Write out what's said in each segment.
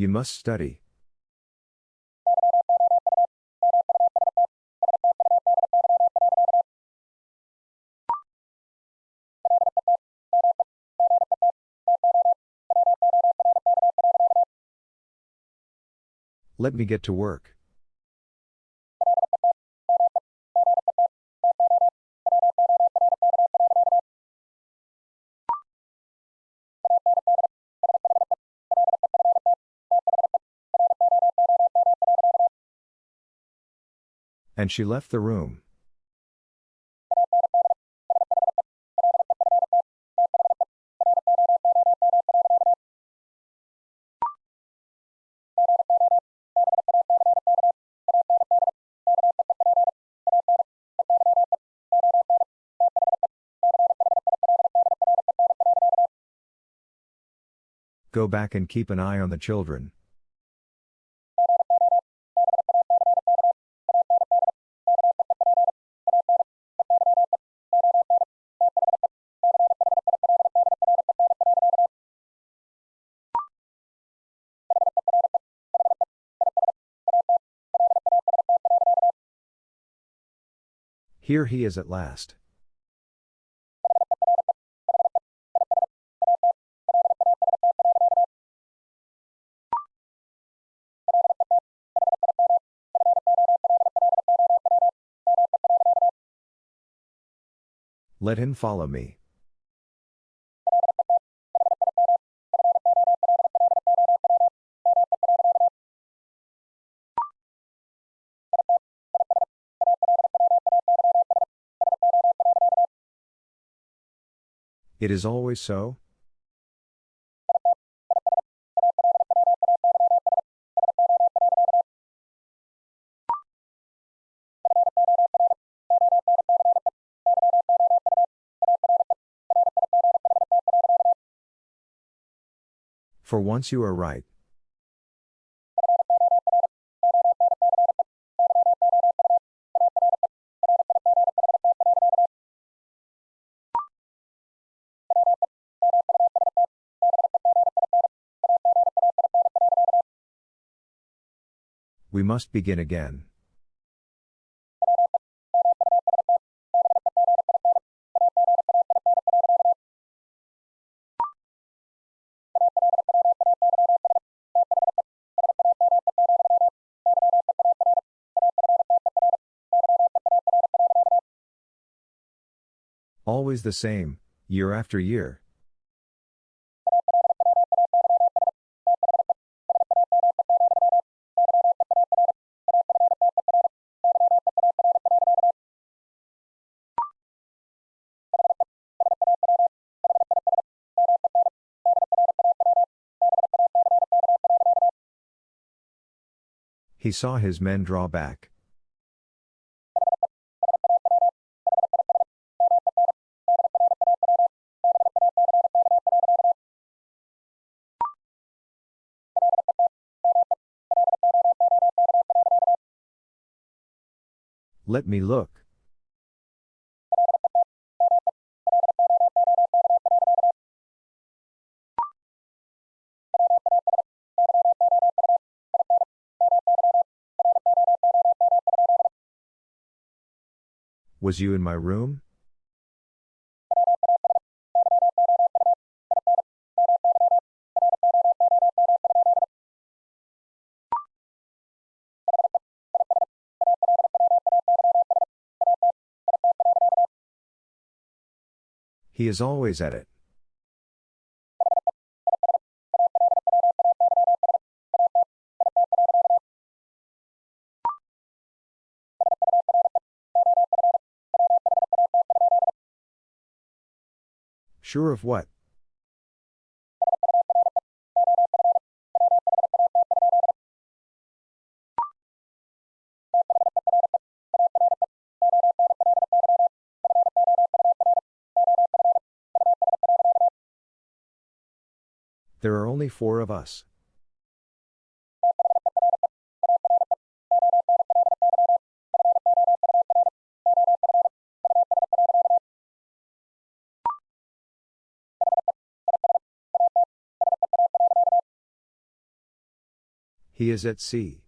You must study. Let me get to work. And she left the room. Go back and keep an eye on the children. Here he is at last. Let him follow me. It is always so? For once you are right. We must begin again. Always the same, year after year. He saw his men draw back. Let me look. Was you in my room? He is always at it. Sure of what? There are only four of us. He is at sea.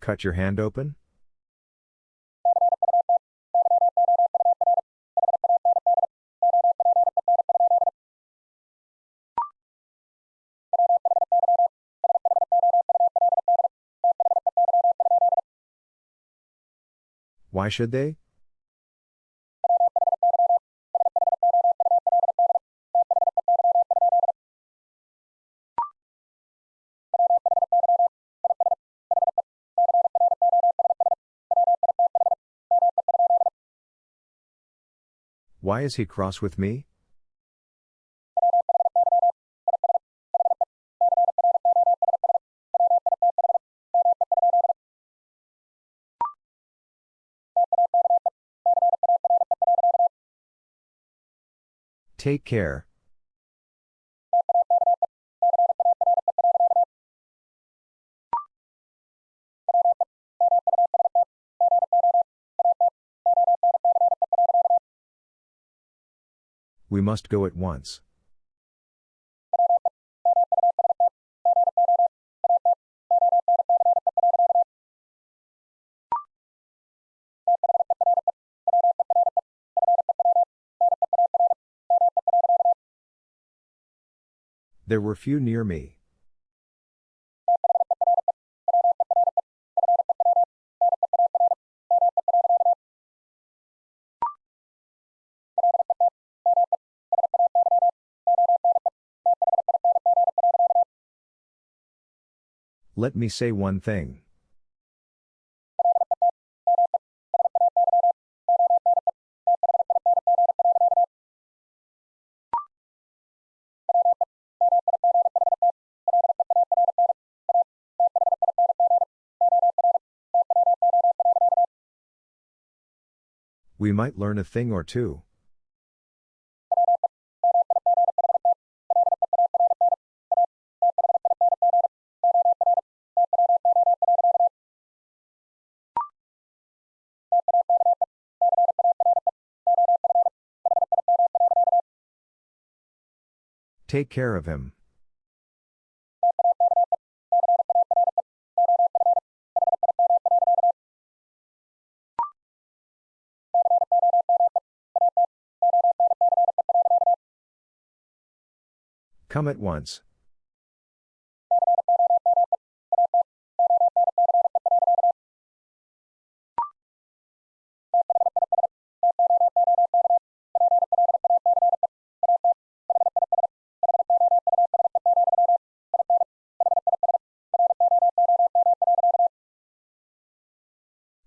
Cut your hand open? Why should they? Why is he cross with me? Take care. We must go at once. There were few near me. Let me say one thing. We might learn a thing or two. Take care of him. Come at once.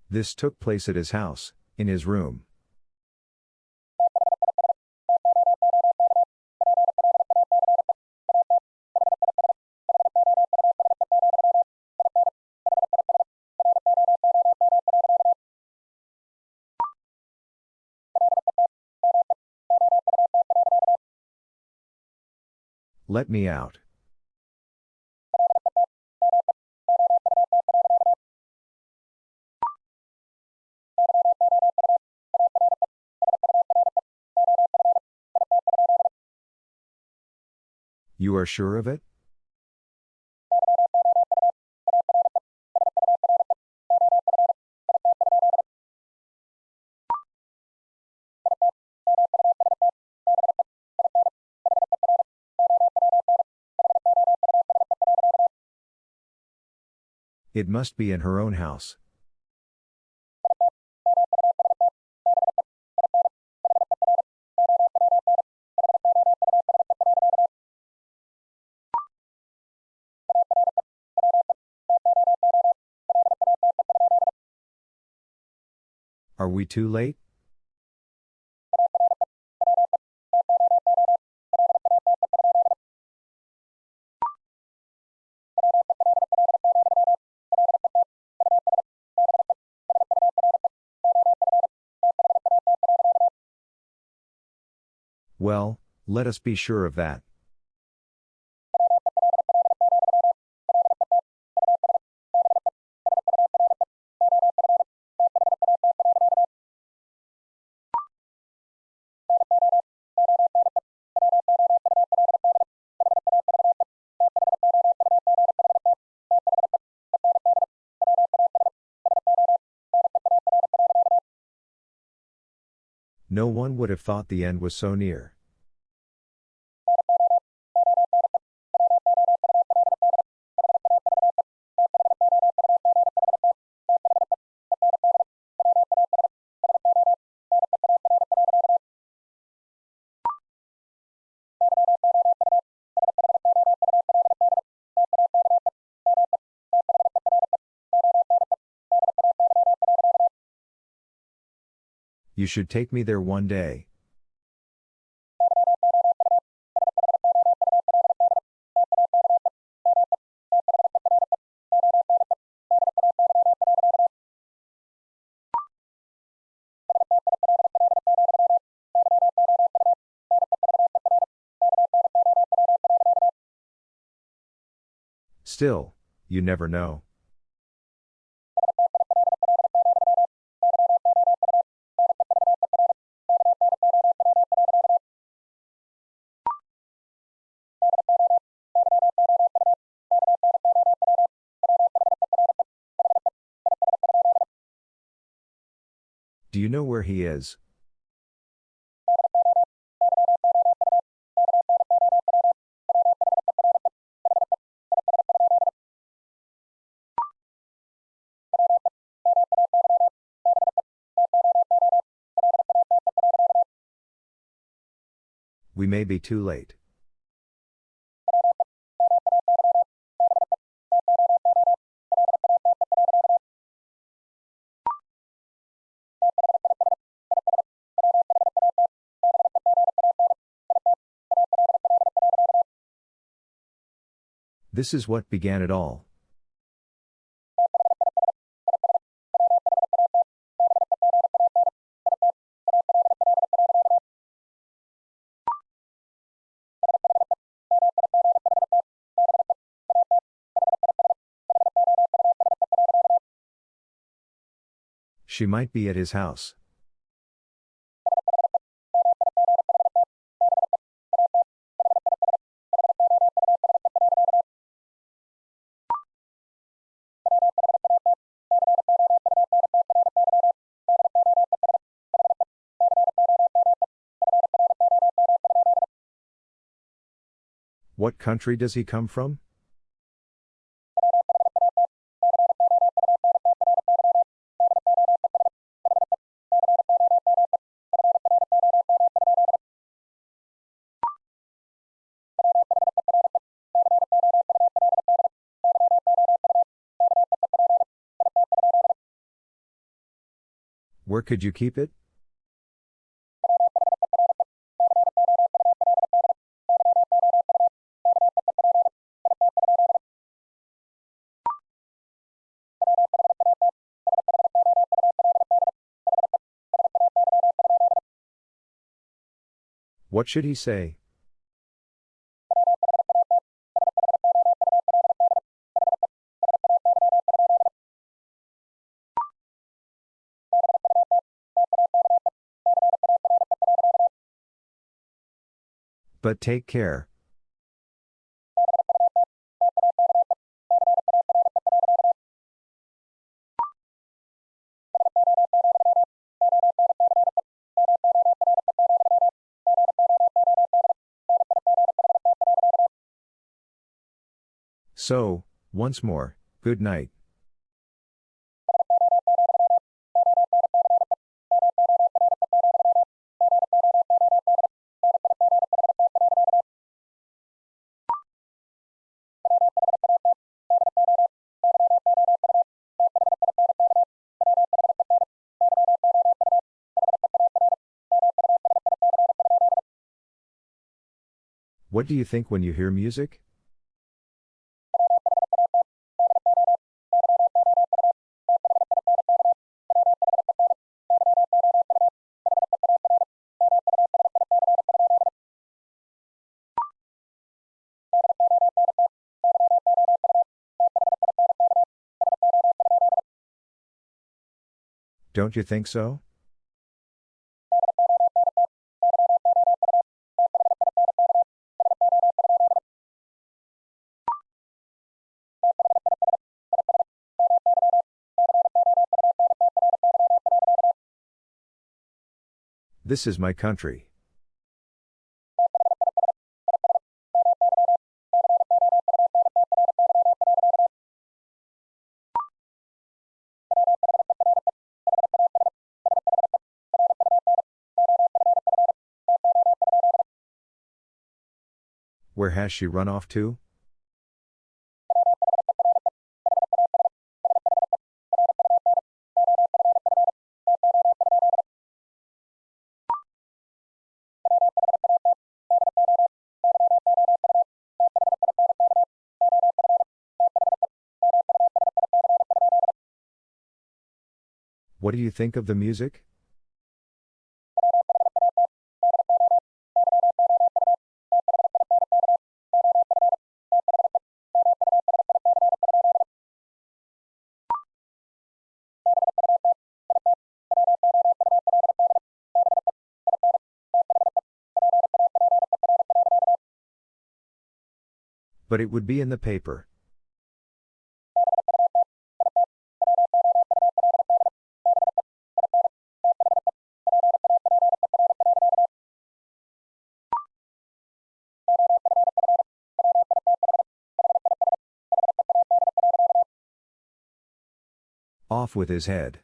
This took place at his house, in his room. Let me out. You are sure of it? It must be in her own house. Are we too late? Well, let us be sure of that. No one would have thought the end was so near. You should take me there one day. Still, you never know. You know where he is? We may be too late. This is what began it all. She might be at his house. What country does he come from? Where could you keep it? What should he say? But take care. So, once more, good night. What do you think when you hear music? Don't you think so? This is my country. Where has she run off to? What do you think of the music? But it would be in the paper. Off with his head.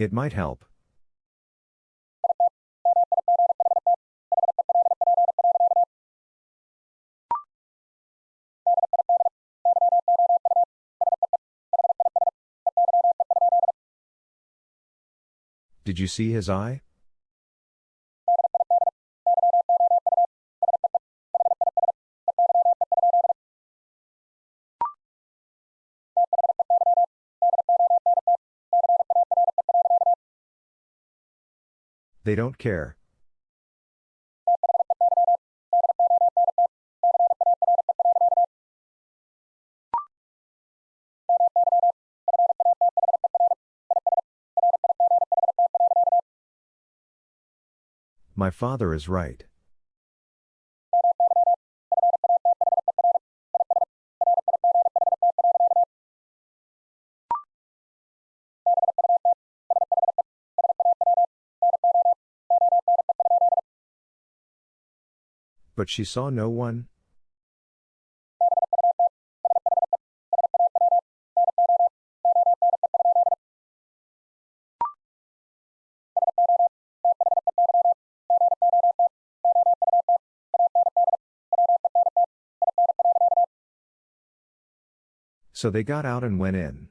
It might help. Did you see his eye? They don't care. My father is right. But she saw no one? So they got out and went in.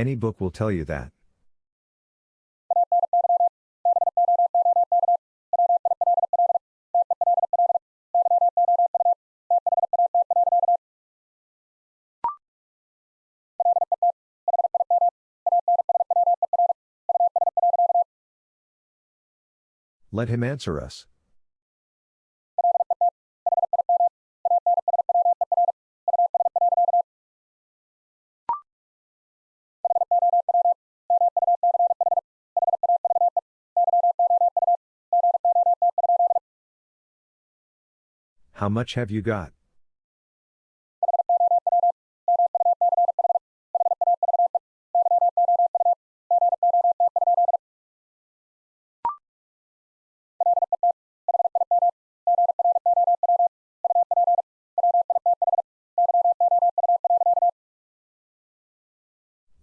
Any book will tell you that. Let him answer us. How much have you got?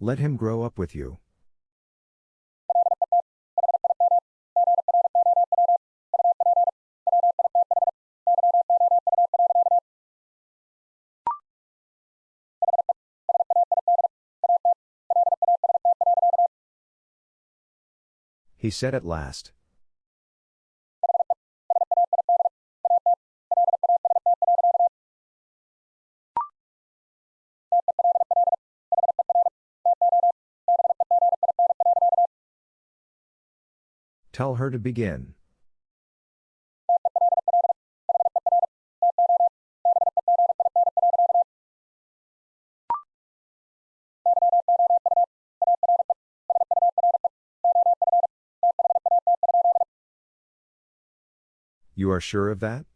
Let him grow up with you. he said at last. Tell her to begin. You are sure of that?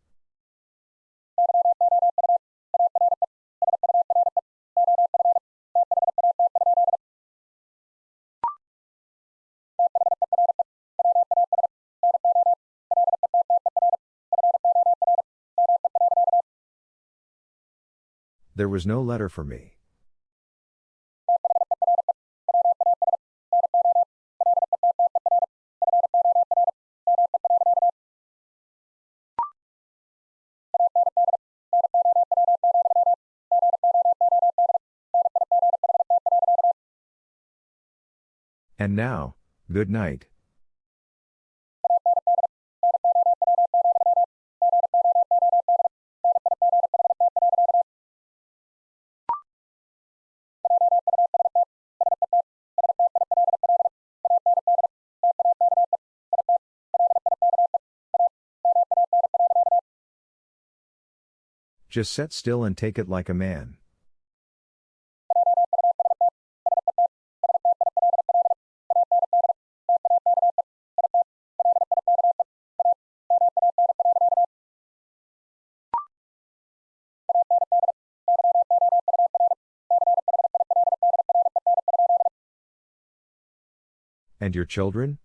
There was no letter for me. And now, good night. Just set still and take it like a man. And your children?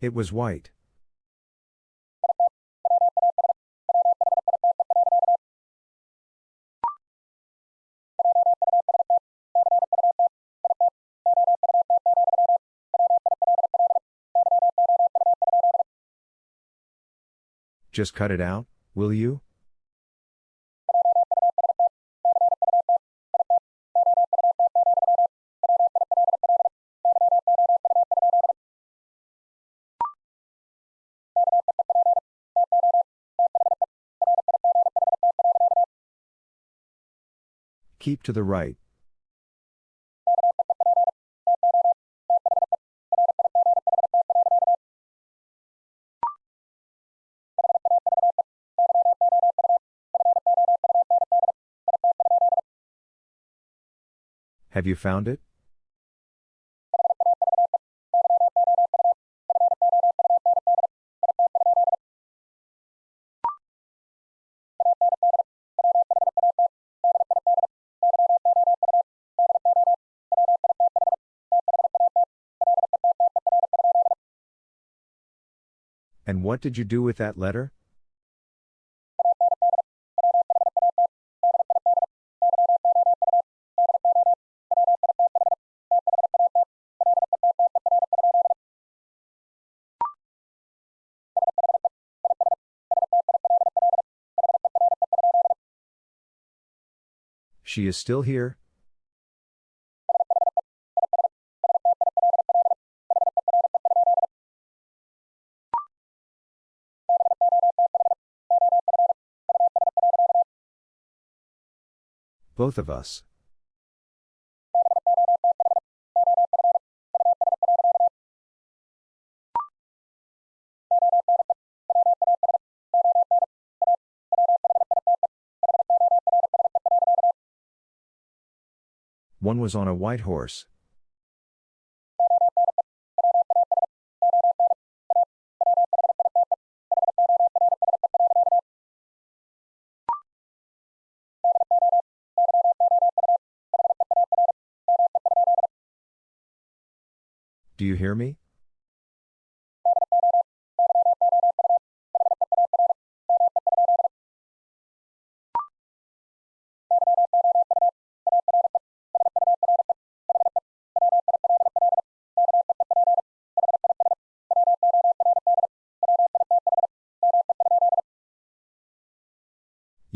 It was white. Just cut it out, will you? Keep to the right. Have you found it? And what did you do with that letter? She is still here? Both of us. One was on a white horse. Do you hear me?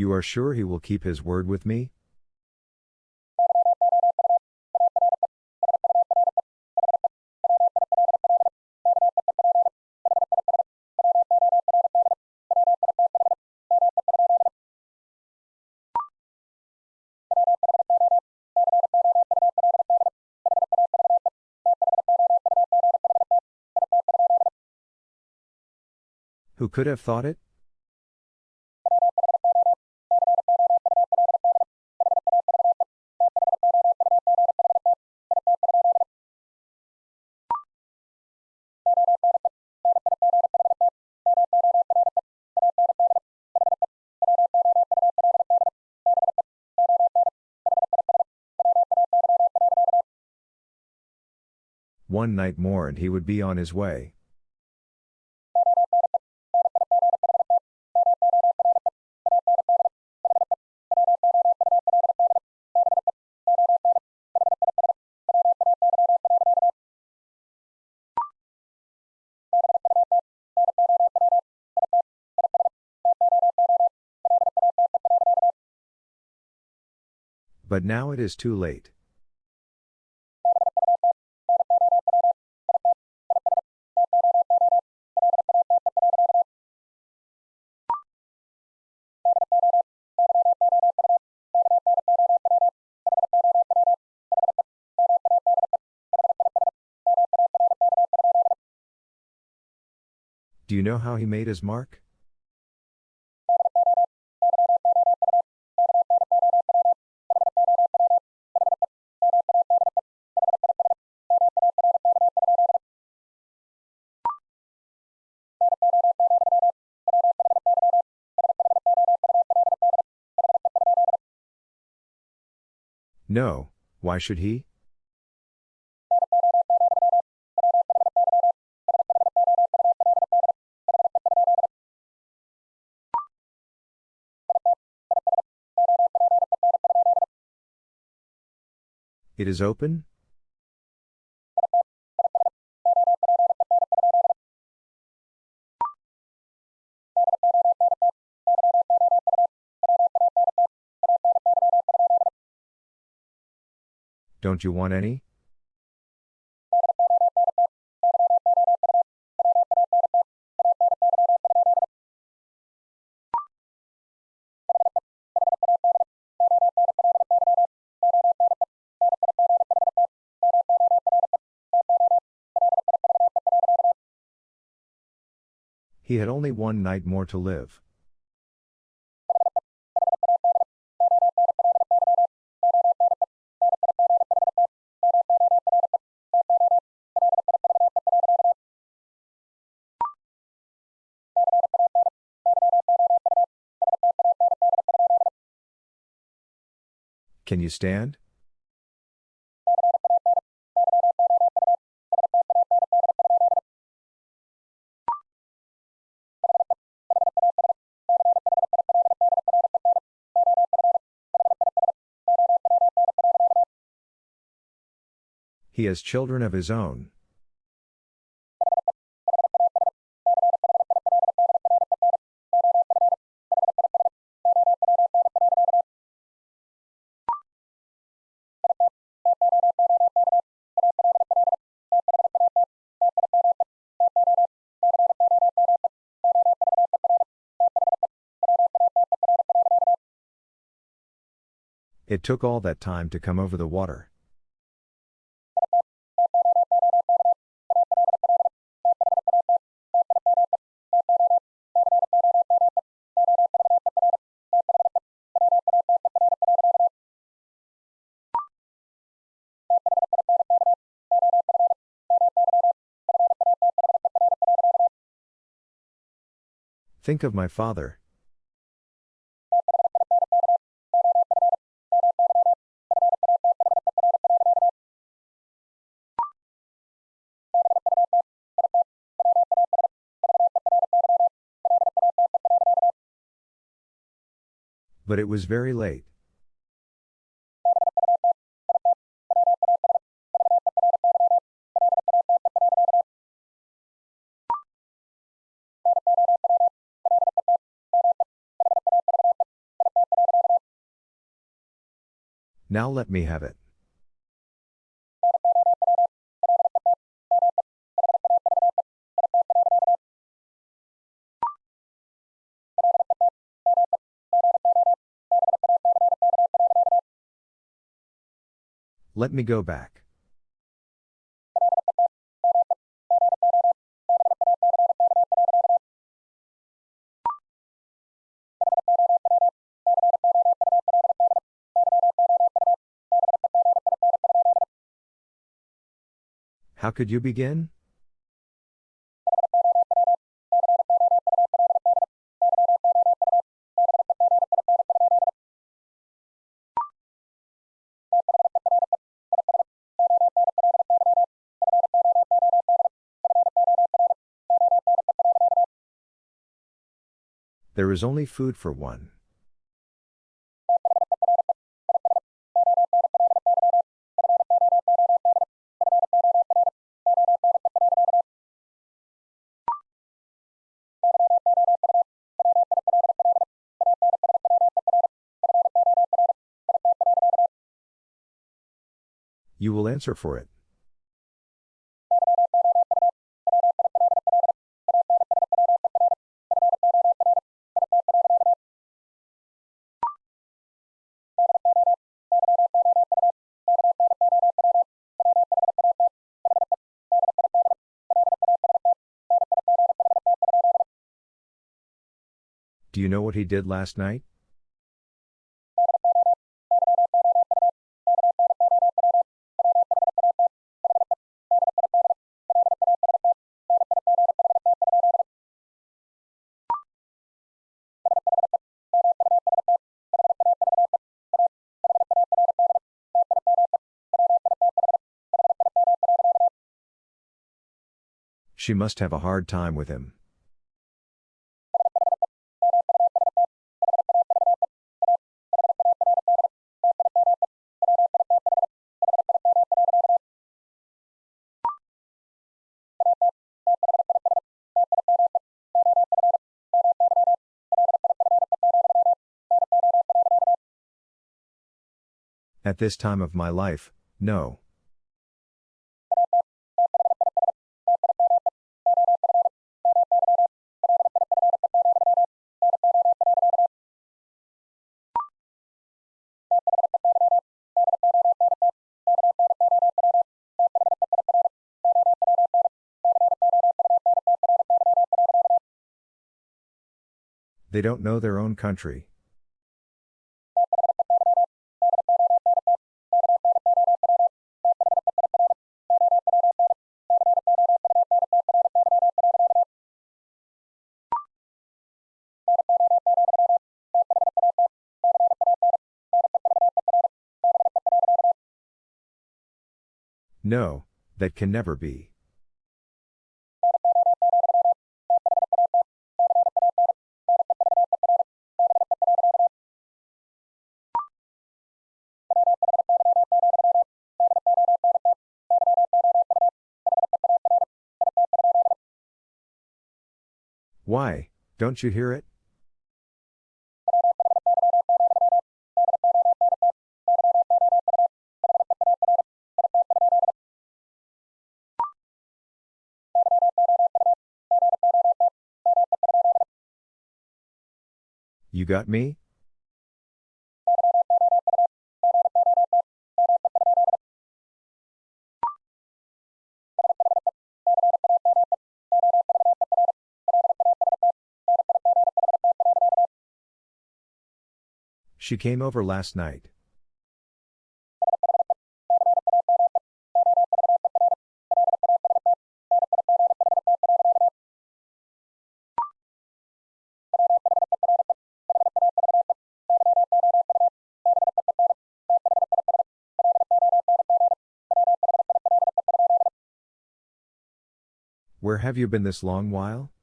You are sure he will keep his word with me? Who could have thought it? One night more and he would be on his way. But now it is too late. Know how he made his mark? No, why should he? It is open? Don't you want any? He had only one night more to live. Can you stand? He has children of his own. It took all that time to come over the water. Think of my father. But it was very late. Now let me have it. Let me go back. Could you begin? There is only food for one. Answer for it. Do you know what he did last night? She must have a hard time with him. At this time of my life, no. They don't know their own country. No, that can never be. Why, don't you hear it? You got me? She came over last night. Where have you been this long while?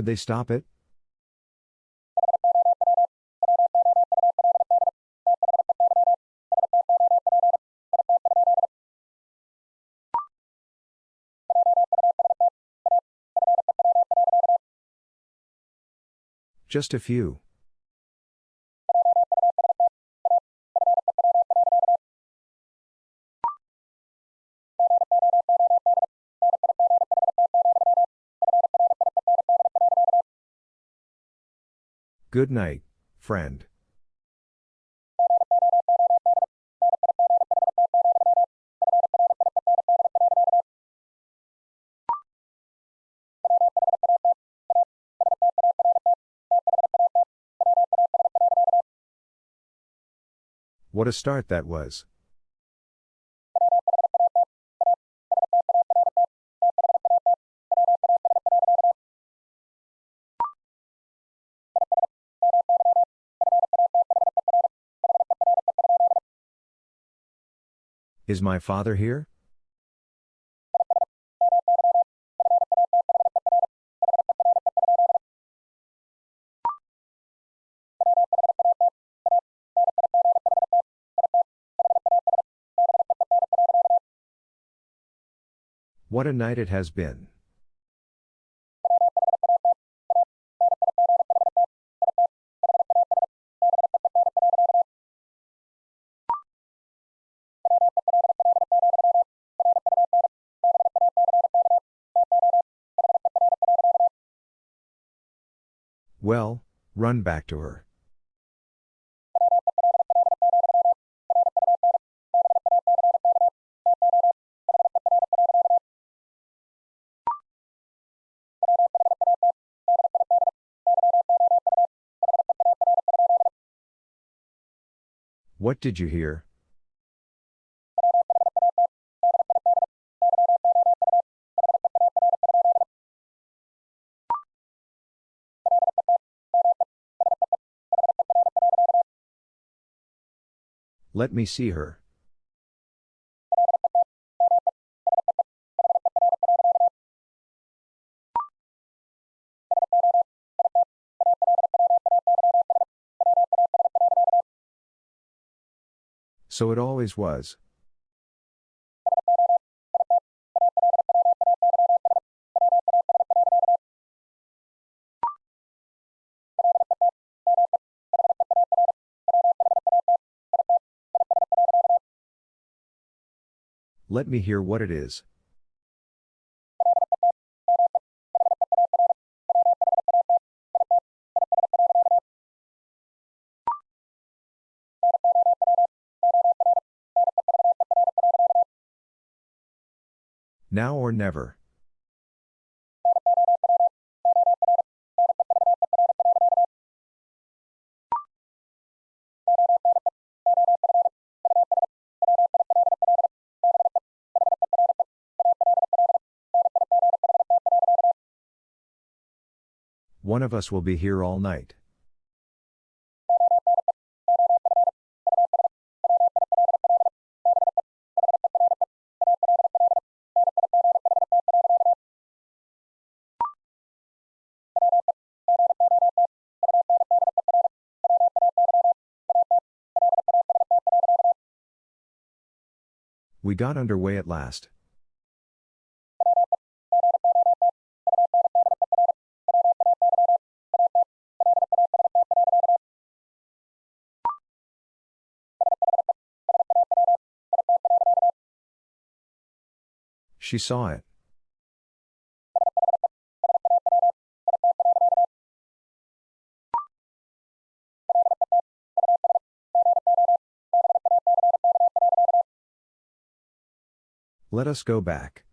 Would they stop it? Just a few. Good night, friend. What a start that was. Is my father here? What a night it has been. Run back to her. What did you hear? Let me see her. So it always was. Let me hear what it is. Now or never. One of us will be here all night. We got underway at last. She saw it. Let us go back.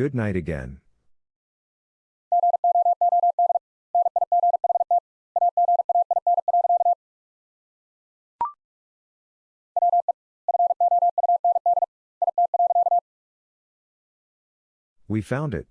Good night again. We found it.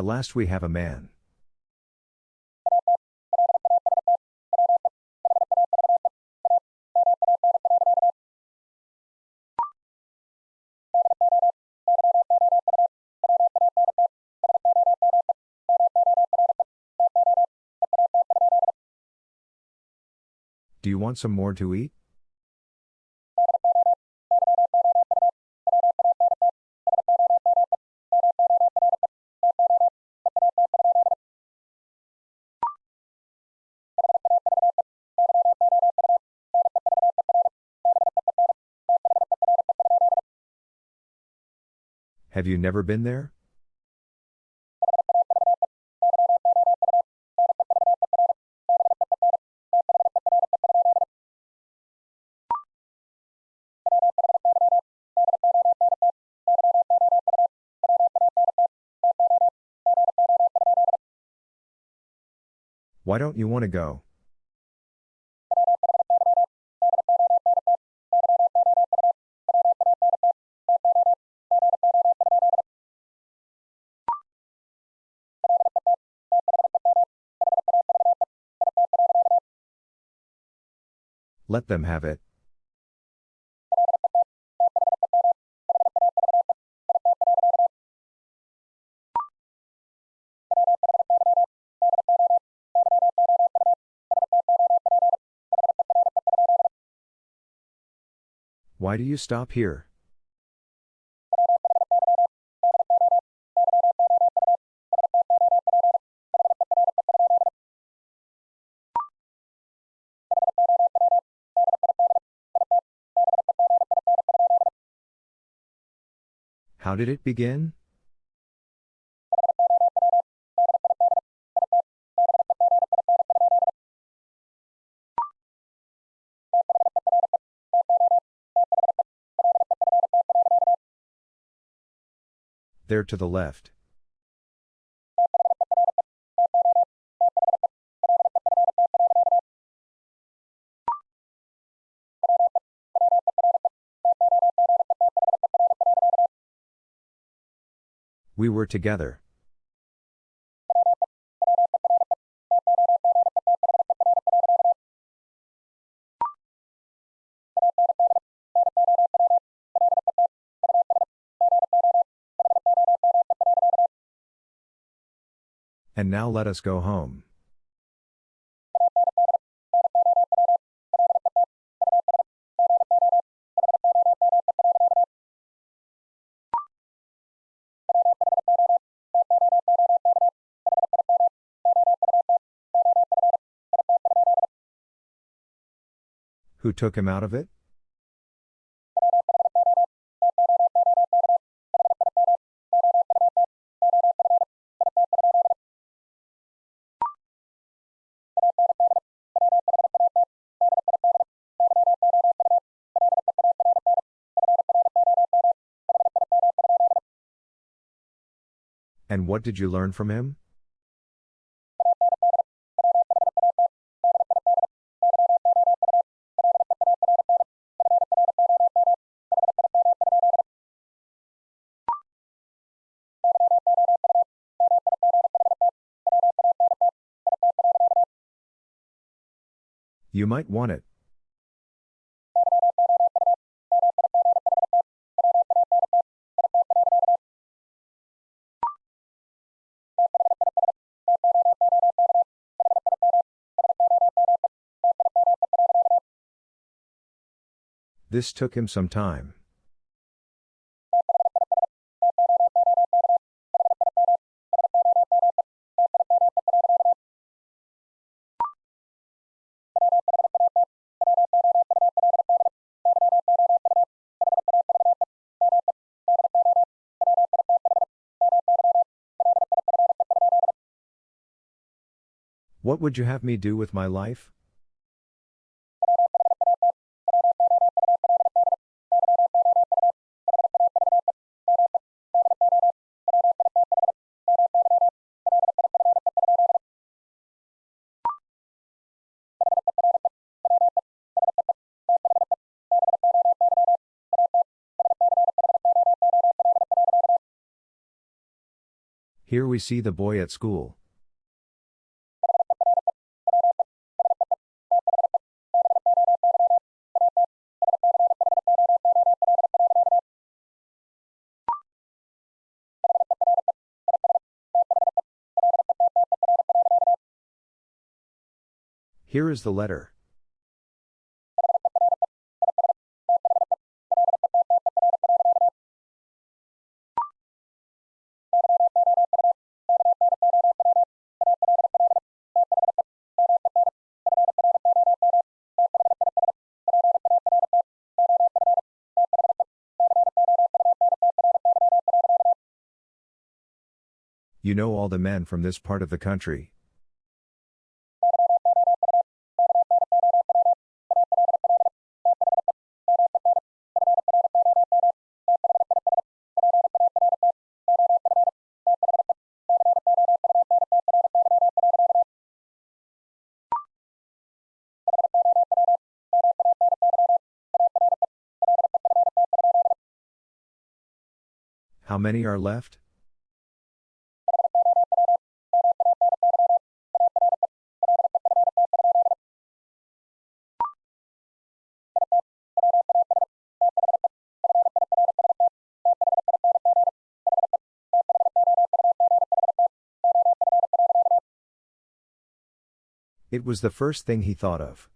At last we have a man. Do you want some more to eat? Have you never been there? Why don't you want to go? Let them have it. Why do you stop here? How did it begin? There to the left. We were together. And now let us go home. Who took him out of it? And what did you learn from him? You might want it. This took him some time. What would you have me do with my life? Here we see the boy at school. Here is the letter. You know all the men from this part of the country, many are left? It was the first thing he thought of.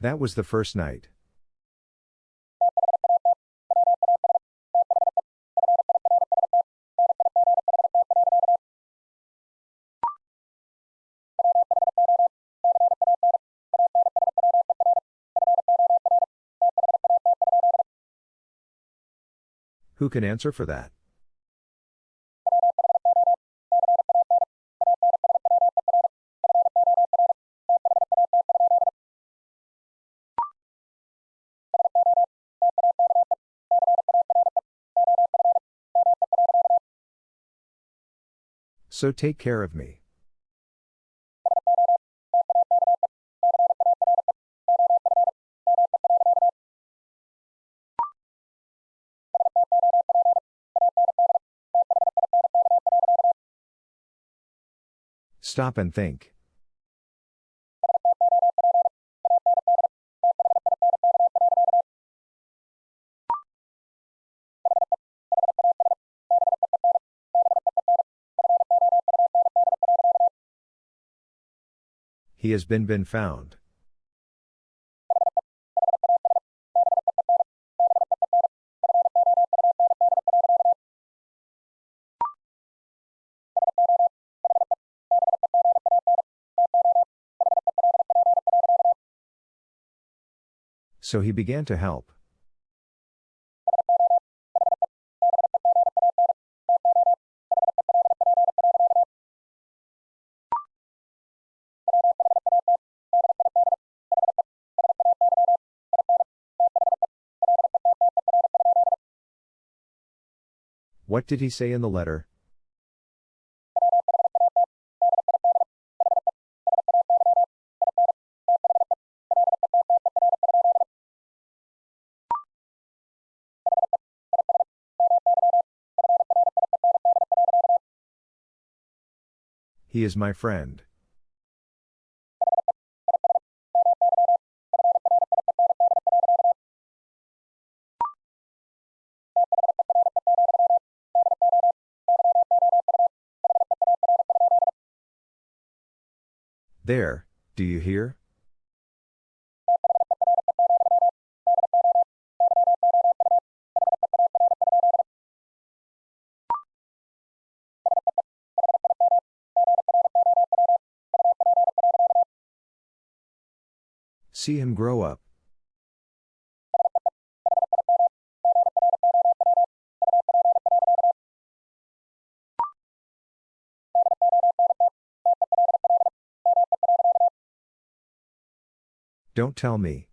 That was the first night. Who can answer for that? So take care of me. Stop and think. He has been been found. So he began to help. What did he say in the letter? He is my friend. There, do you hear? See him grow up. Don't tell me.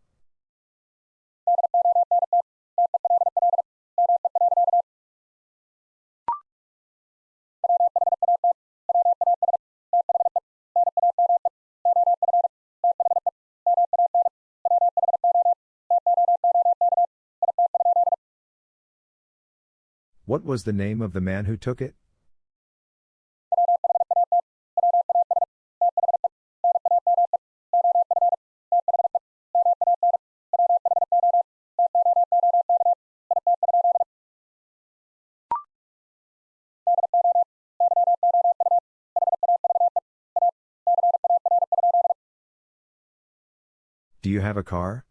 What was the name of the man who took it? Do you have a car?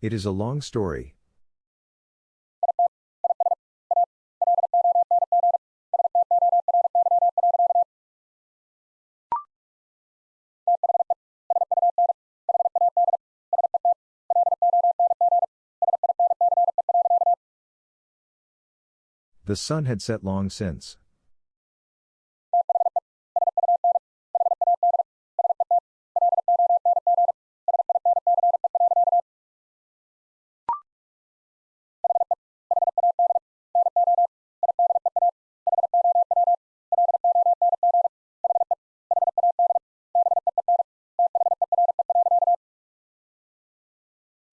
It is a long story, The sun had set long since.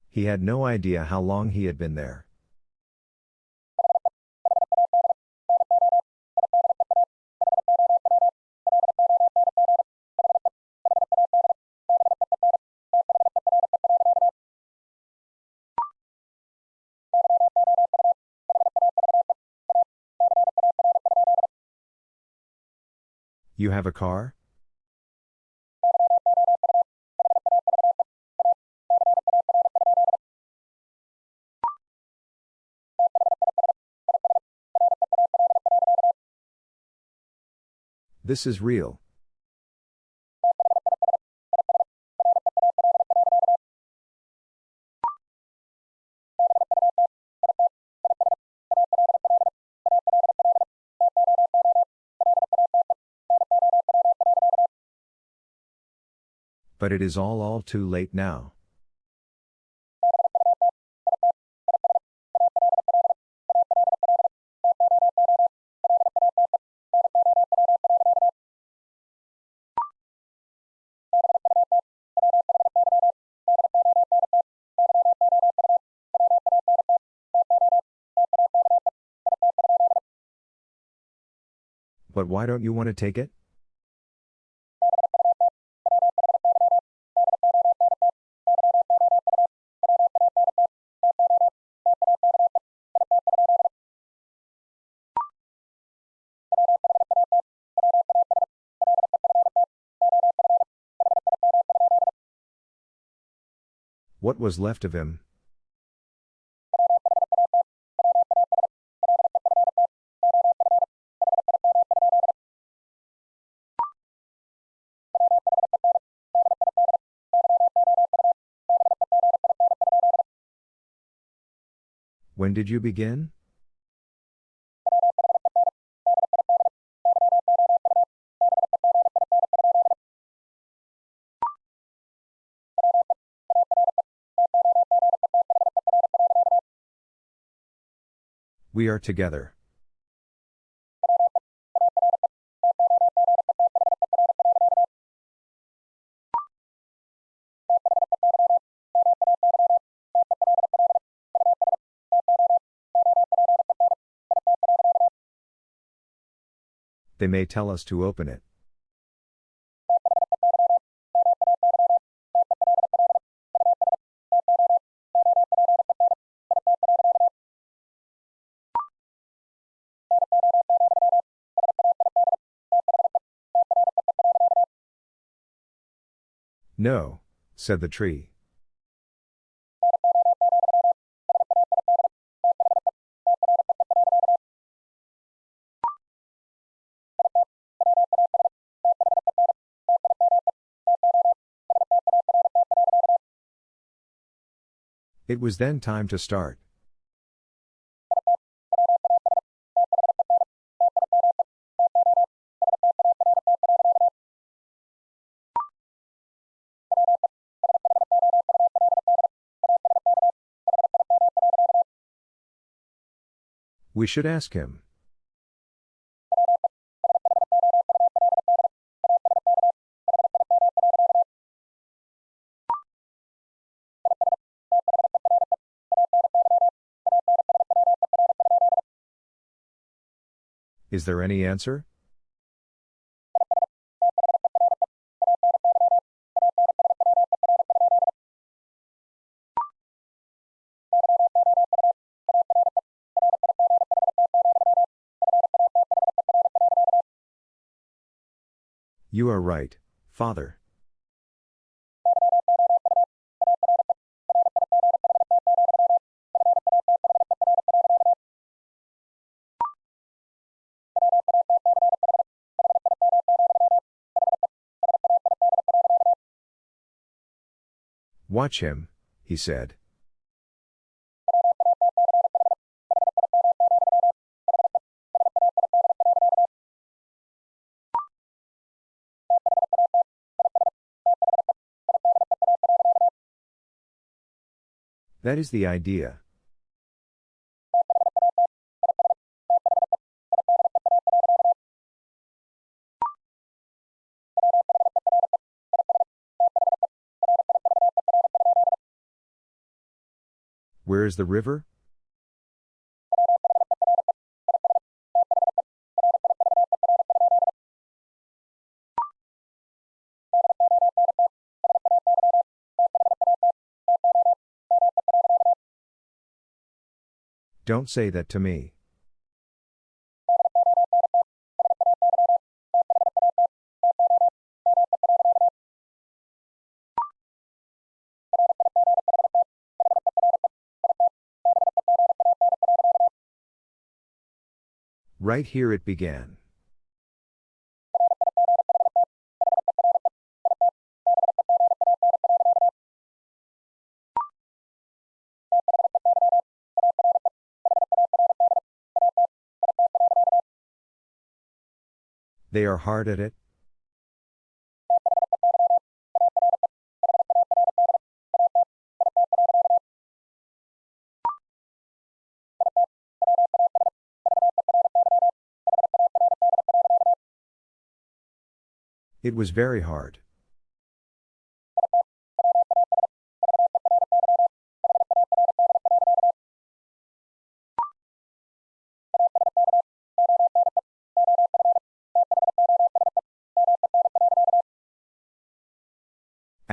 He had no idea how long he had been there. You have a car? This is real. But it is all all too late now. But why don't you want to take it? What was left of him? When did you begin? We are together. They may tell us to open it. No, said the tree. It was then time to start. We should ask him. Is there any answer? You are right, Father. Watch him, he said. That is the idea. Where is the river? Don't say that to me. Right here it began. They are hard at it? It was very hard.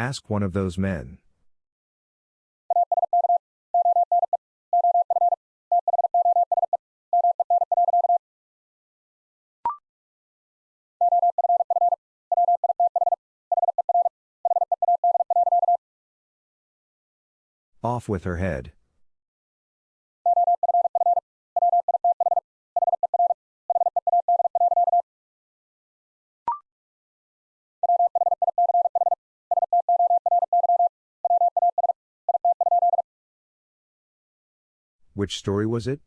Ask one of those men. Off with her head. Which story was it?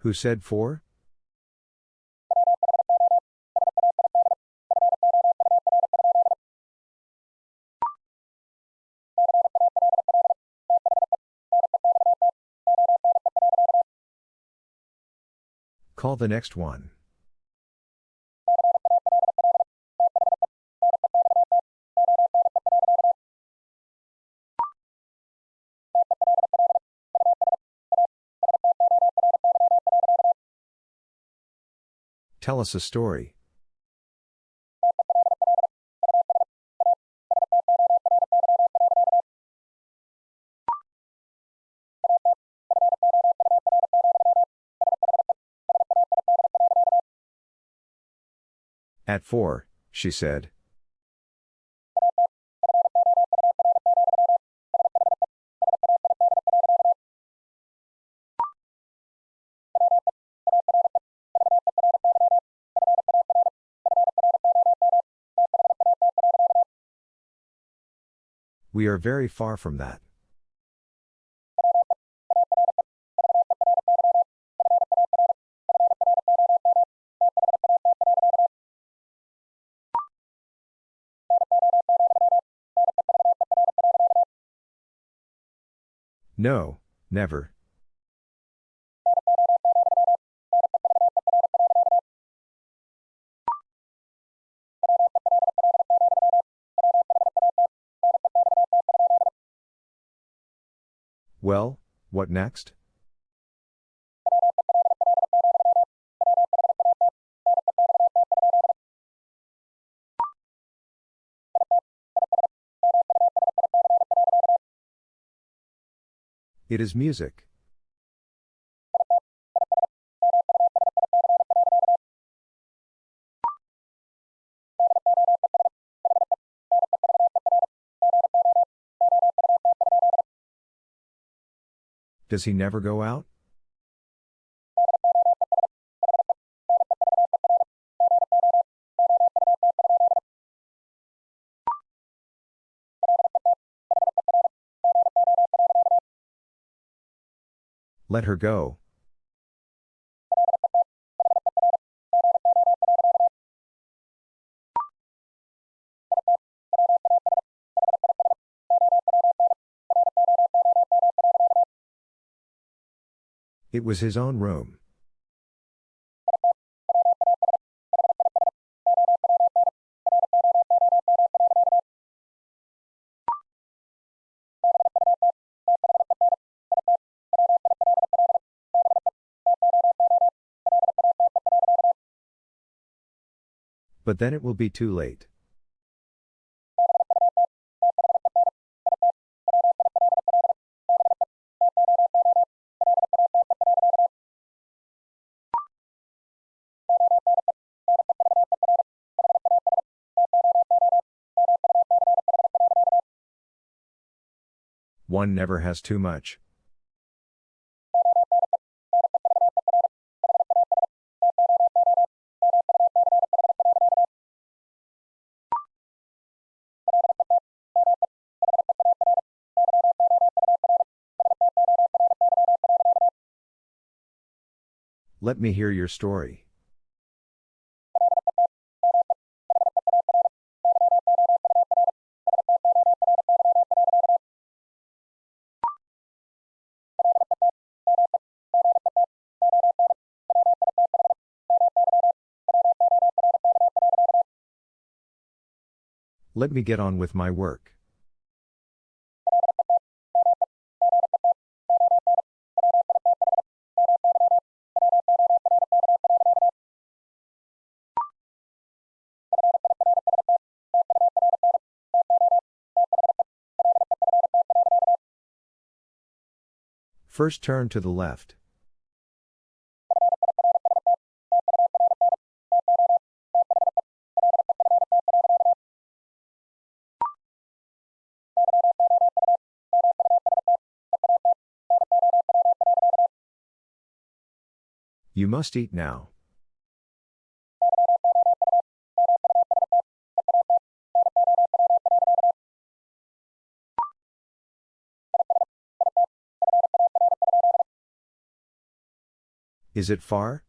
Who said four? The next one. Tell us a story. At four, she said. We are very far from that. No, never. Well, what next? It is music. Does he never go out? Let her go. It was his own room. But then it will be too late. One never has too much. Let me hear your story. Let me get on with my work. First turn to the left. You must eat now. Is it far?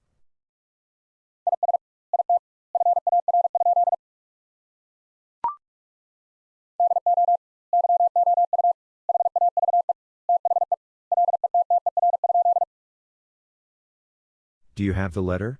Do you have the letter?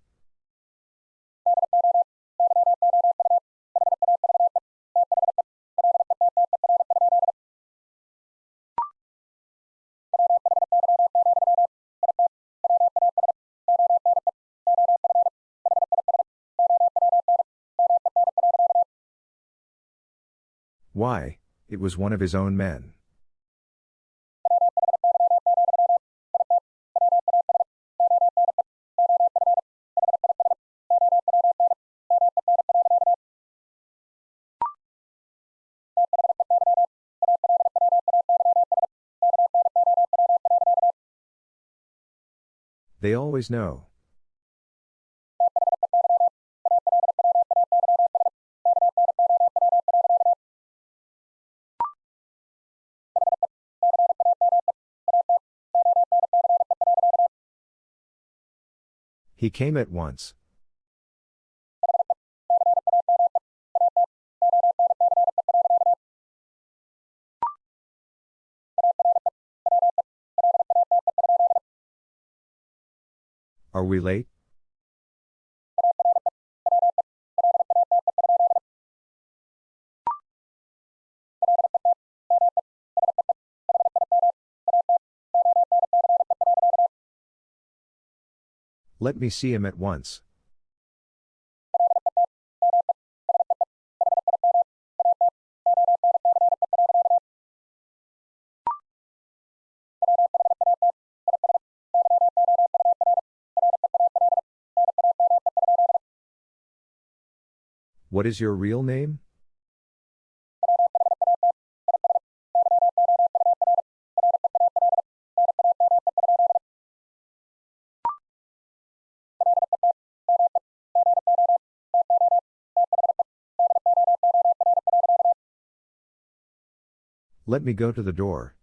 Why, it was one of his own men. They always know. He came at once. Are we late? Let me see him at once. What is your real name? Let me go to the door.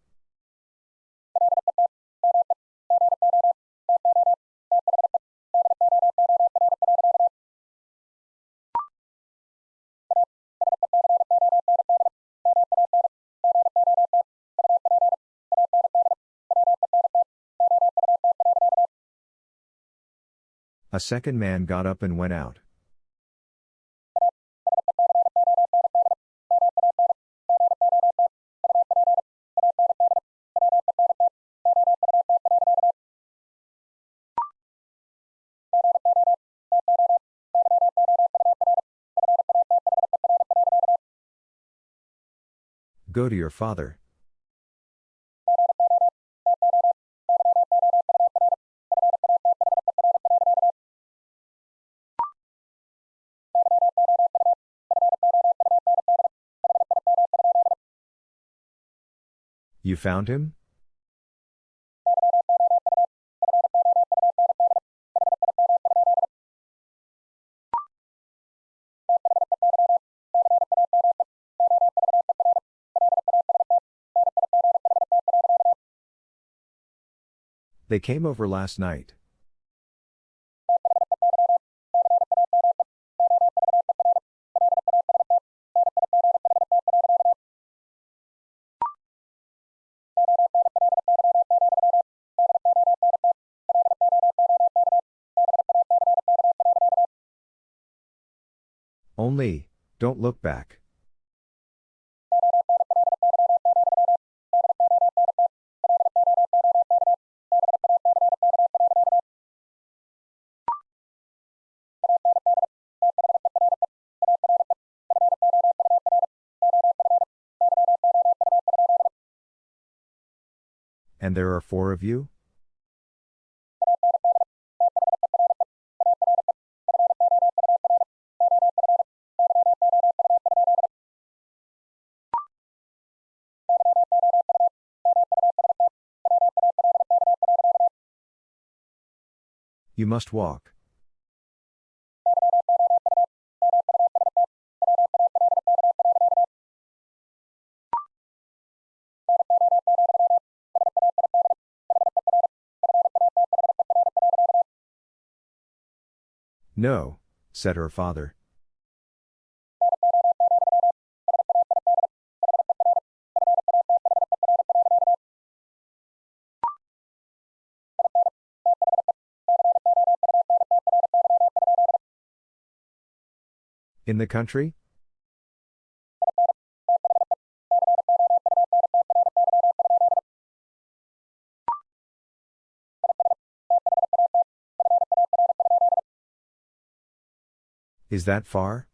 A second man got up and went out. Go to your father. You found him? They came over last night. Only, don't look back. And there are four of you? You must walk. No, said her father. In the country? Is that far?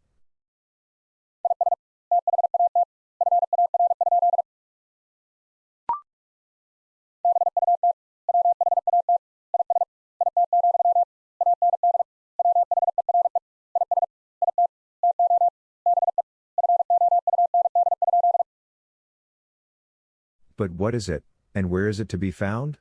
But what is it, and where is it to be found?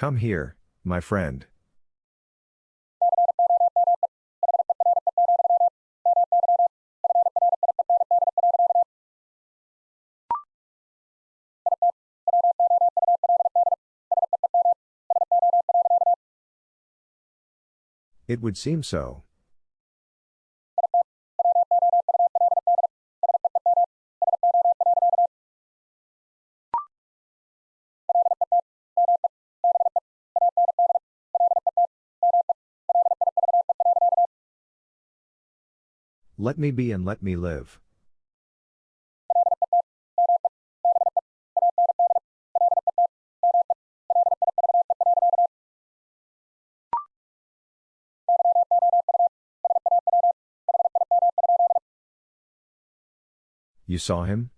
Come here, my friend. It would seem so. Let me be and let me live. You saw him?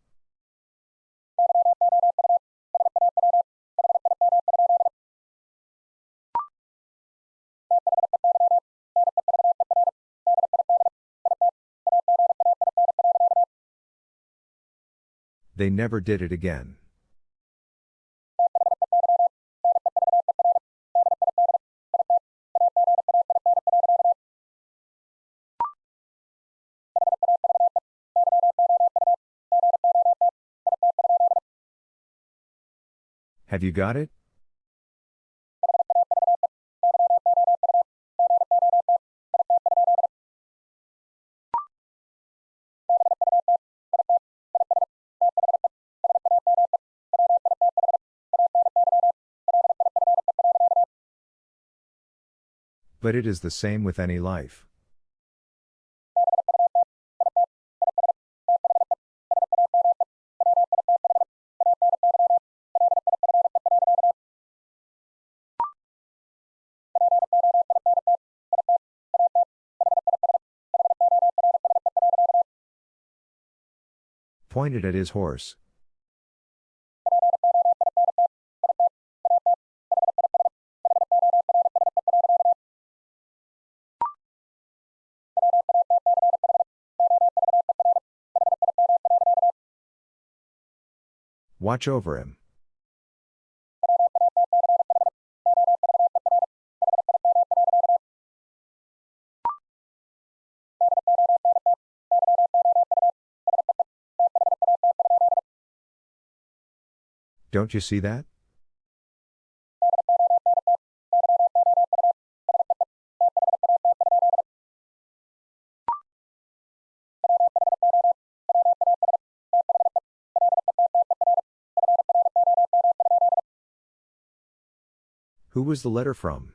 They never did it again. Have you got it? But it is the same with any life. Pointed at his horse. Watch over him. Don't you see that? Was the letter from?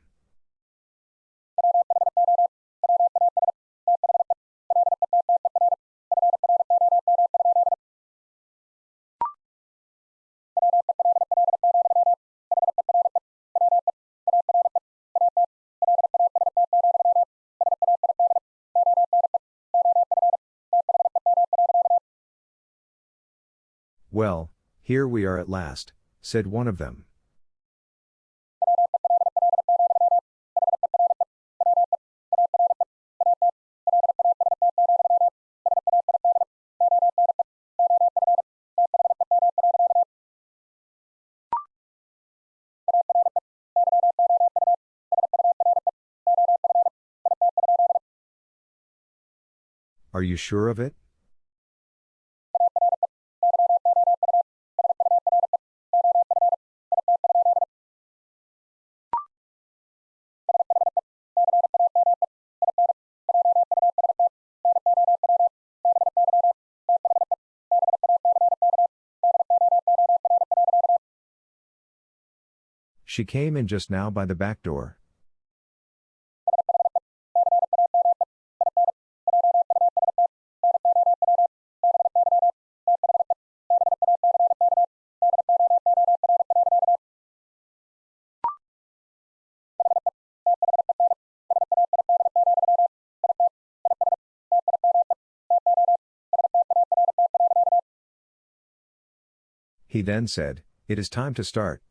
Well, here we are at last, said one of them. Are you sure of it? She came in just now by the back door. Then said, It is time to start.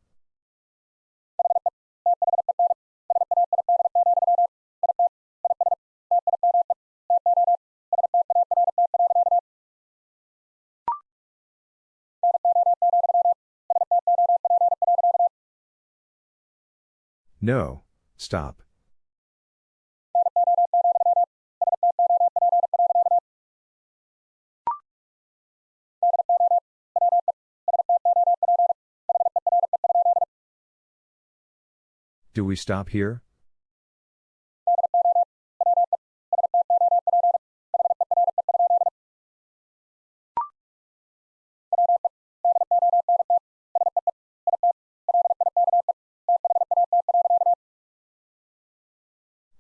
No, stop. Do we stop here?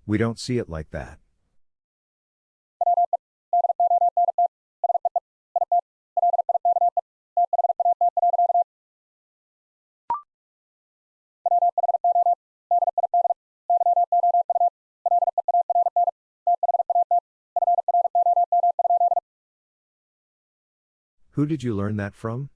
We don't see it like that. Who did you learn that from?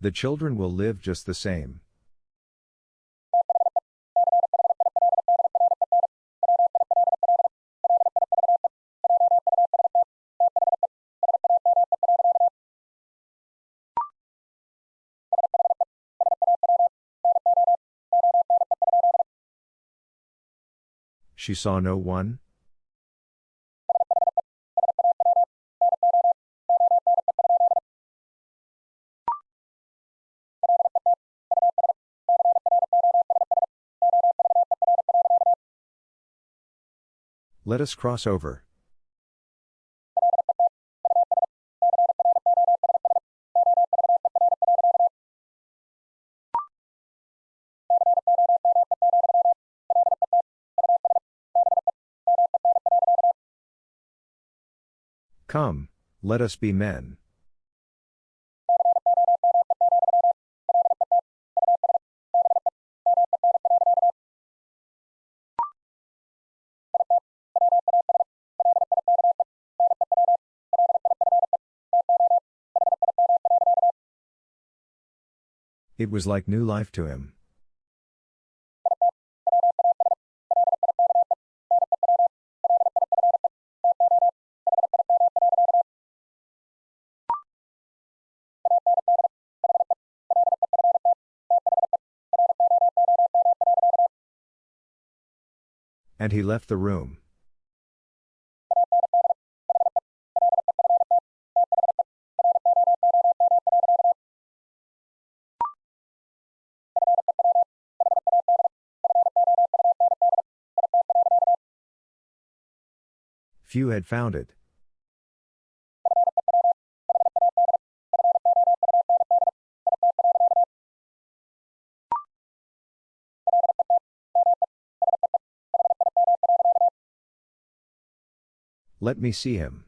The children will live just the same. She saw no one? Let us cross over. Come, let us be men. It was like new life to him. And he left the room. Few had found it. Let me see him.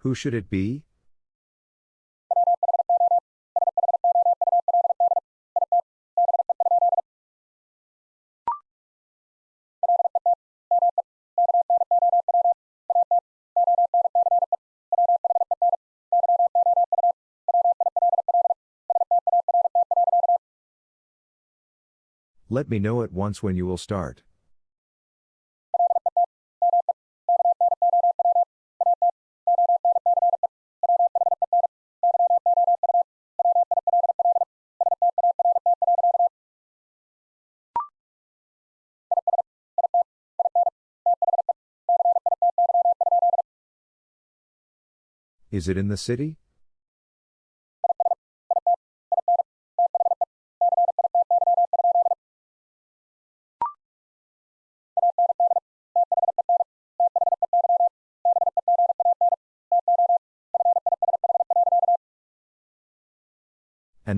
Who should it be? Let me know at once when you will start. Is it in the city?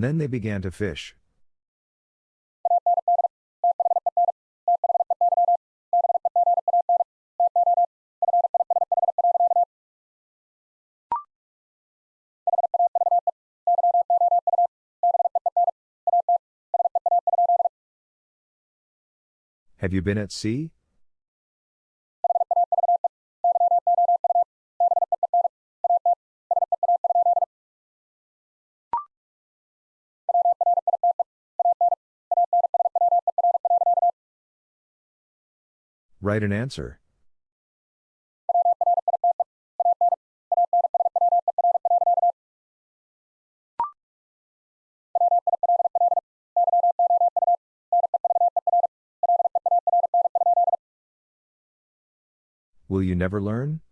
And then they began to fish. Have you been at sea? Write an answer. Will you never learn?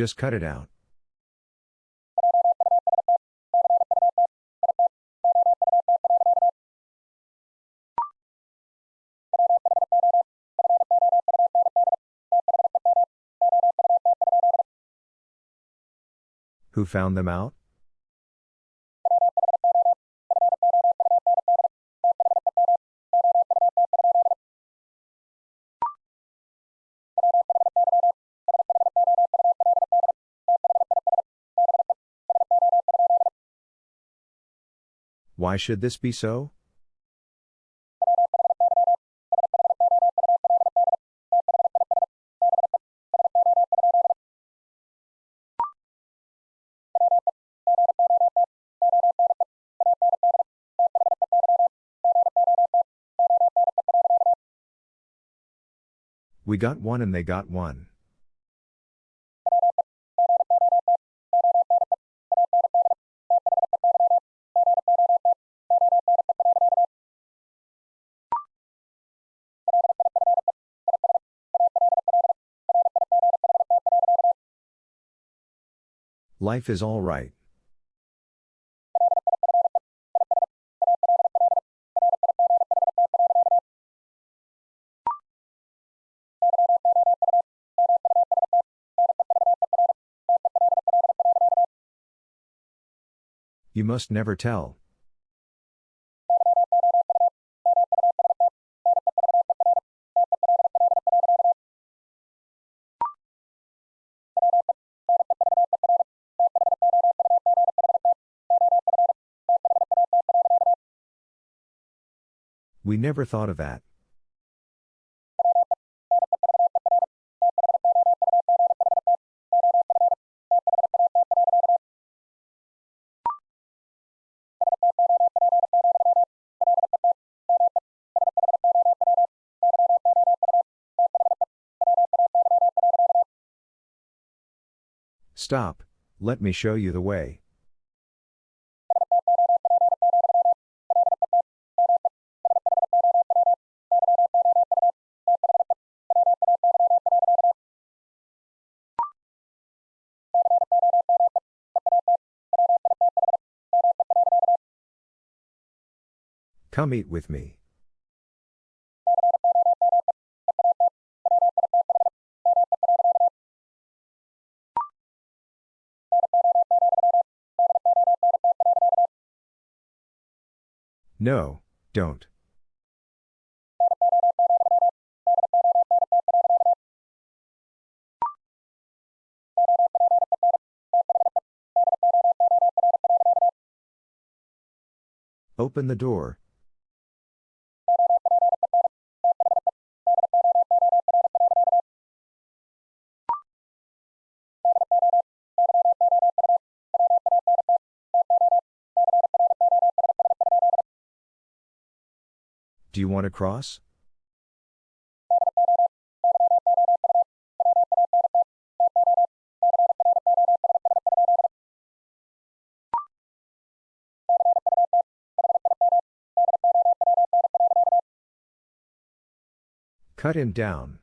Just cut it out. Who found them out? Why should this be so? We got one and they got one. Life is all right. You must never tell. We never thought of that. Stop, let me show you the way. Come eat with me. No, don't. Open the door. Do you want to cross? Cut him down.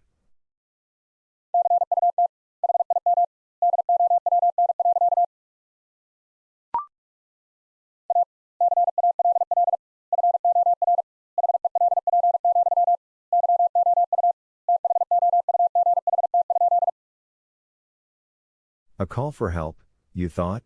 Call for help, you thought?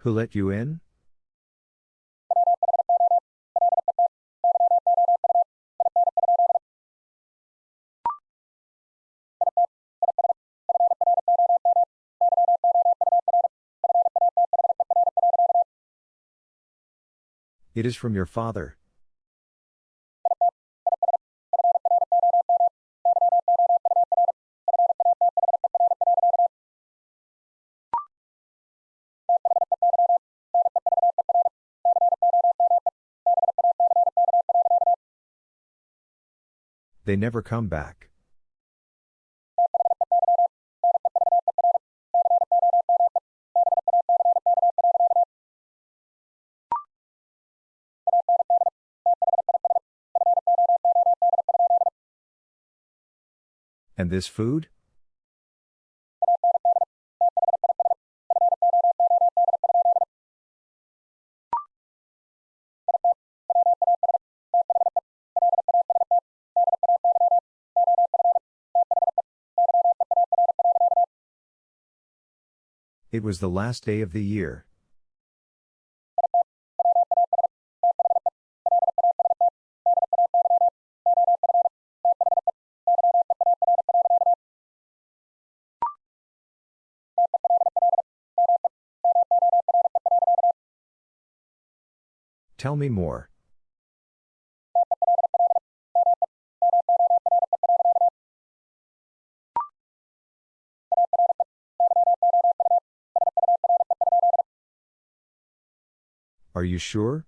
Who let you in? It is from your father. They never come back. And this food? It was the last day of the year. Tell me more. Are you sure?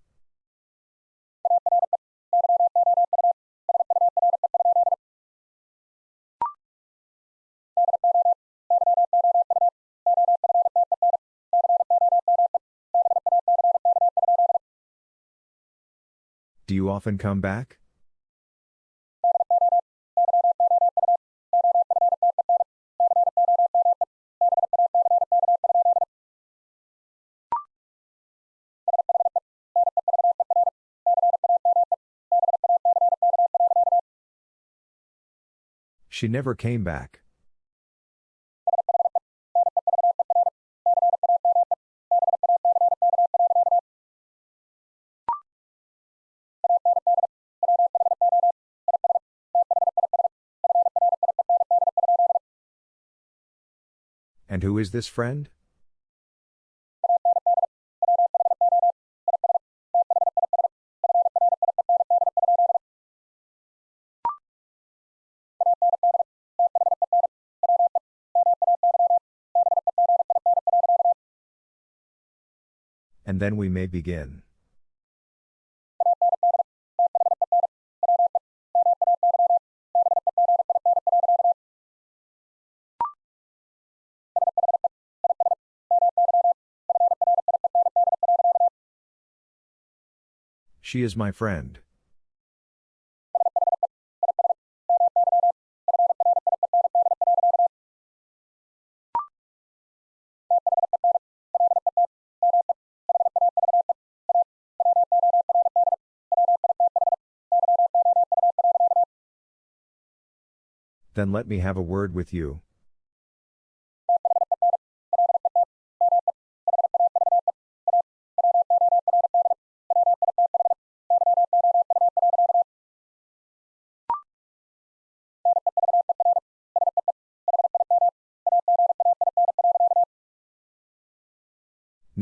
Often come back? She never came back. And who is this friend? And then we may begin. She is my friend. Then let me have a word with you.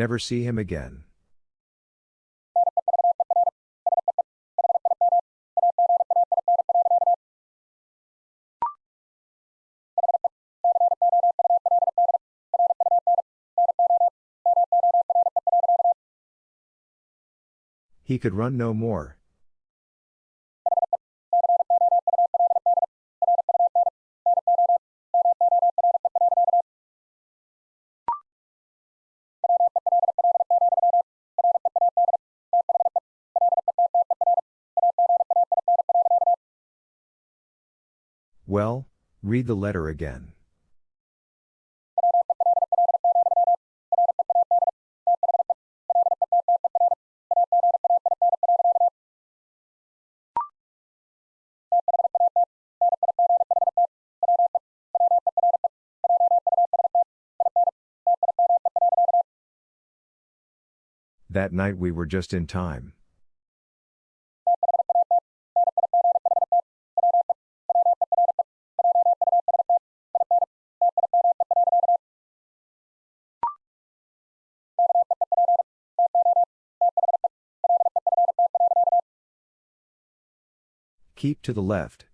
Never see him again. He could run no more. Well, read the letter again. That night we were just in time. Keep to the left.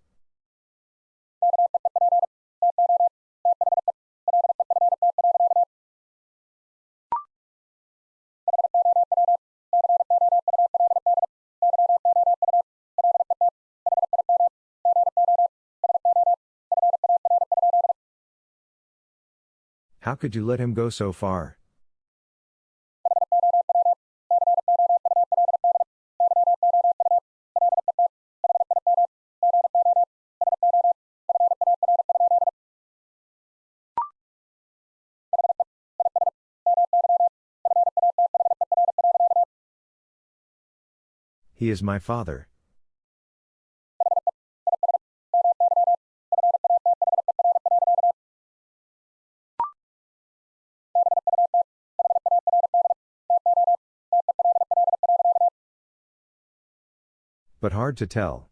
How could you let him go so far? He is my father. But hard to tell.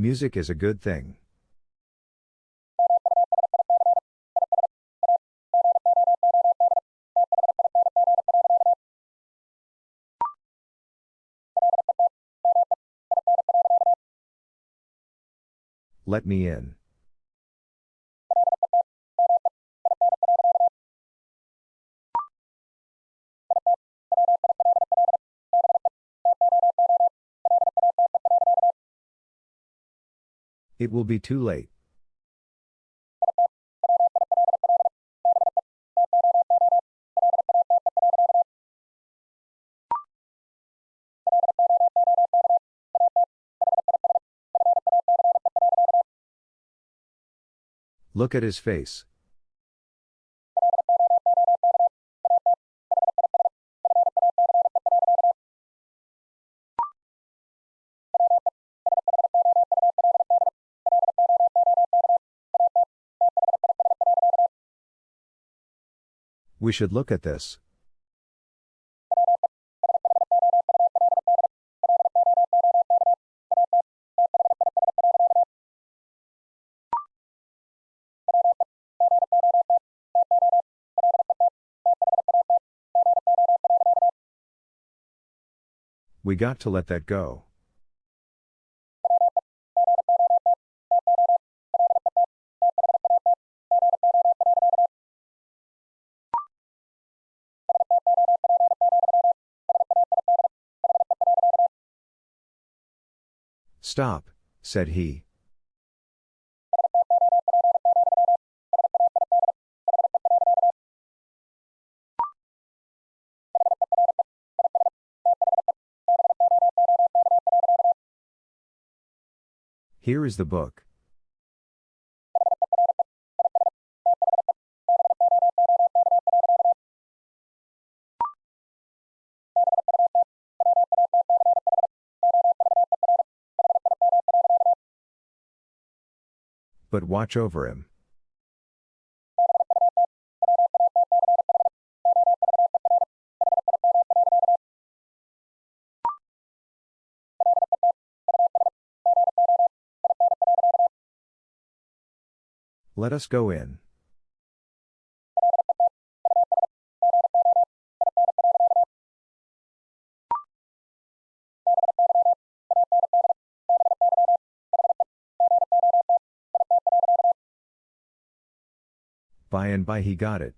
Music is a good thing. Let me in. It will be too late. Look at his face. We should look at this. We got to let that go. Stop, said he. Here is the book. But watch over him. Let us go in. By and by he got it.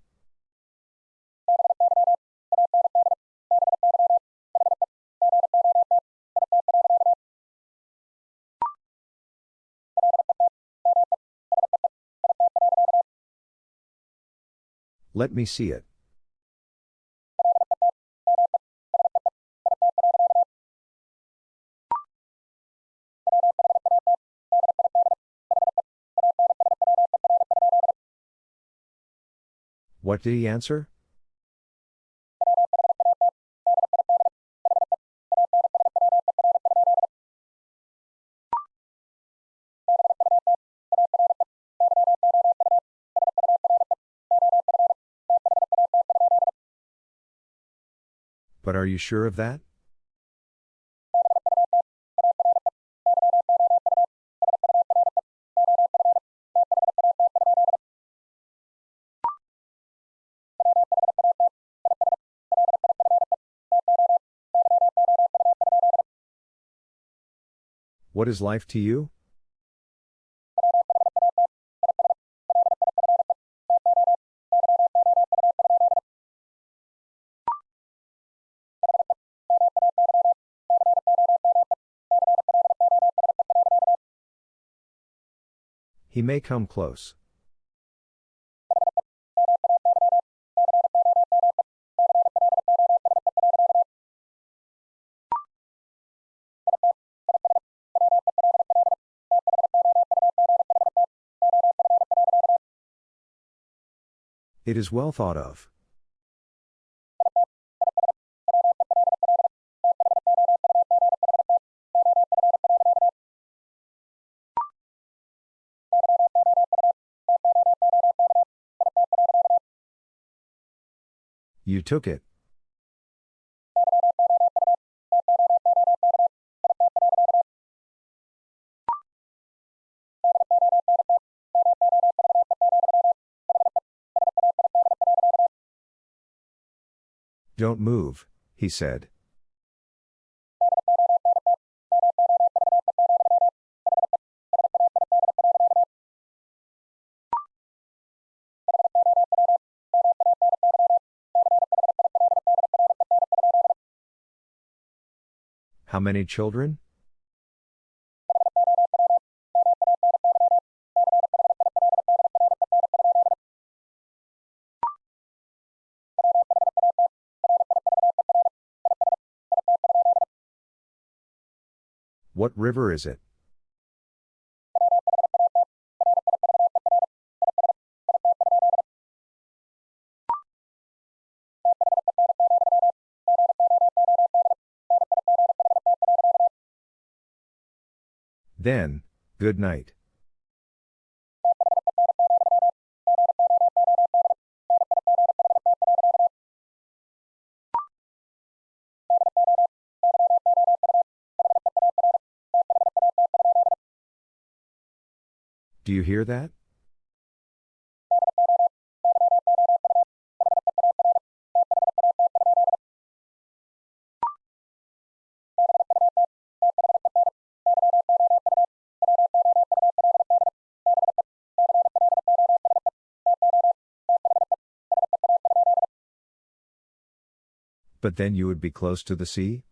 Let me see it. What did he answer? But are you sure of that? What is life to you? He may come close. It is well thought of. You took it. Don't move, he said. How many children? What river is it? Then, good night. Do you hear that? But then you would be close to the sea?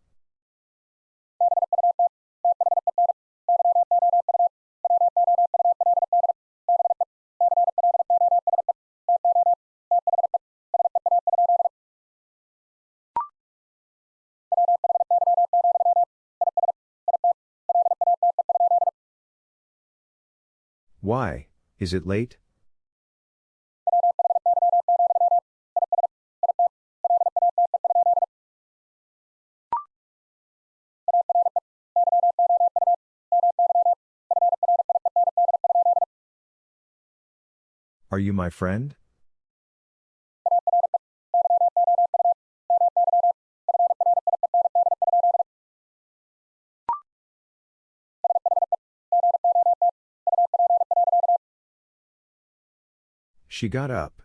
Why, is it late? Are you my friend? She got up.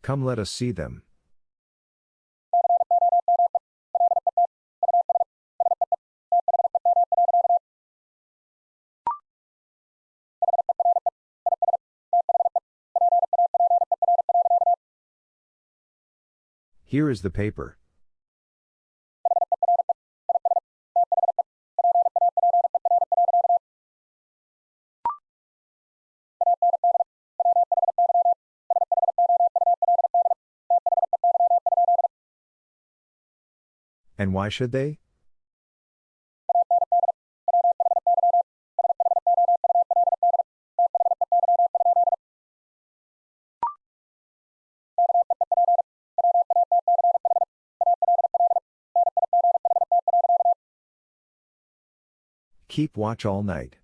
Come let us see them. Here is the paper. And why should they? Keep watch all night.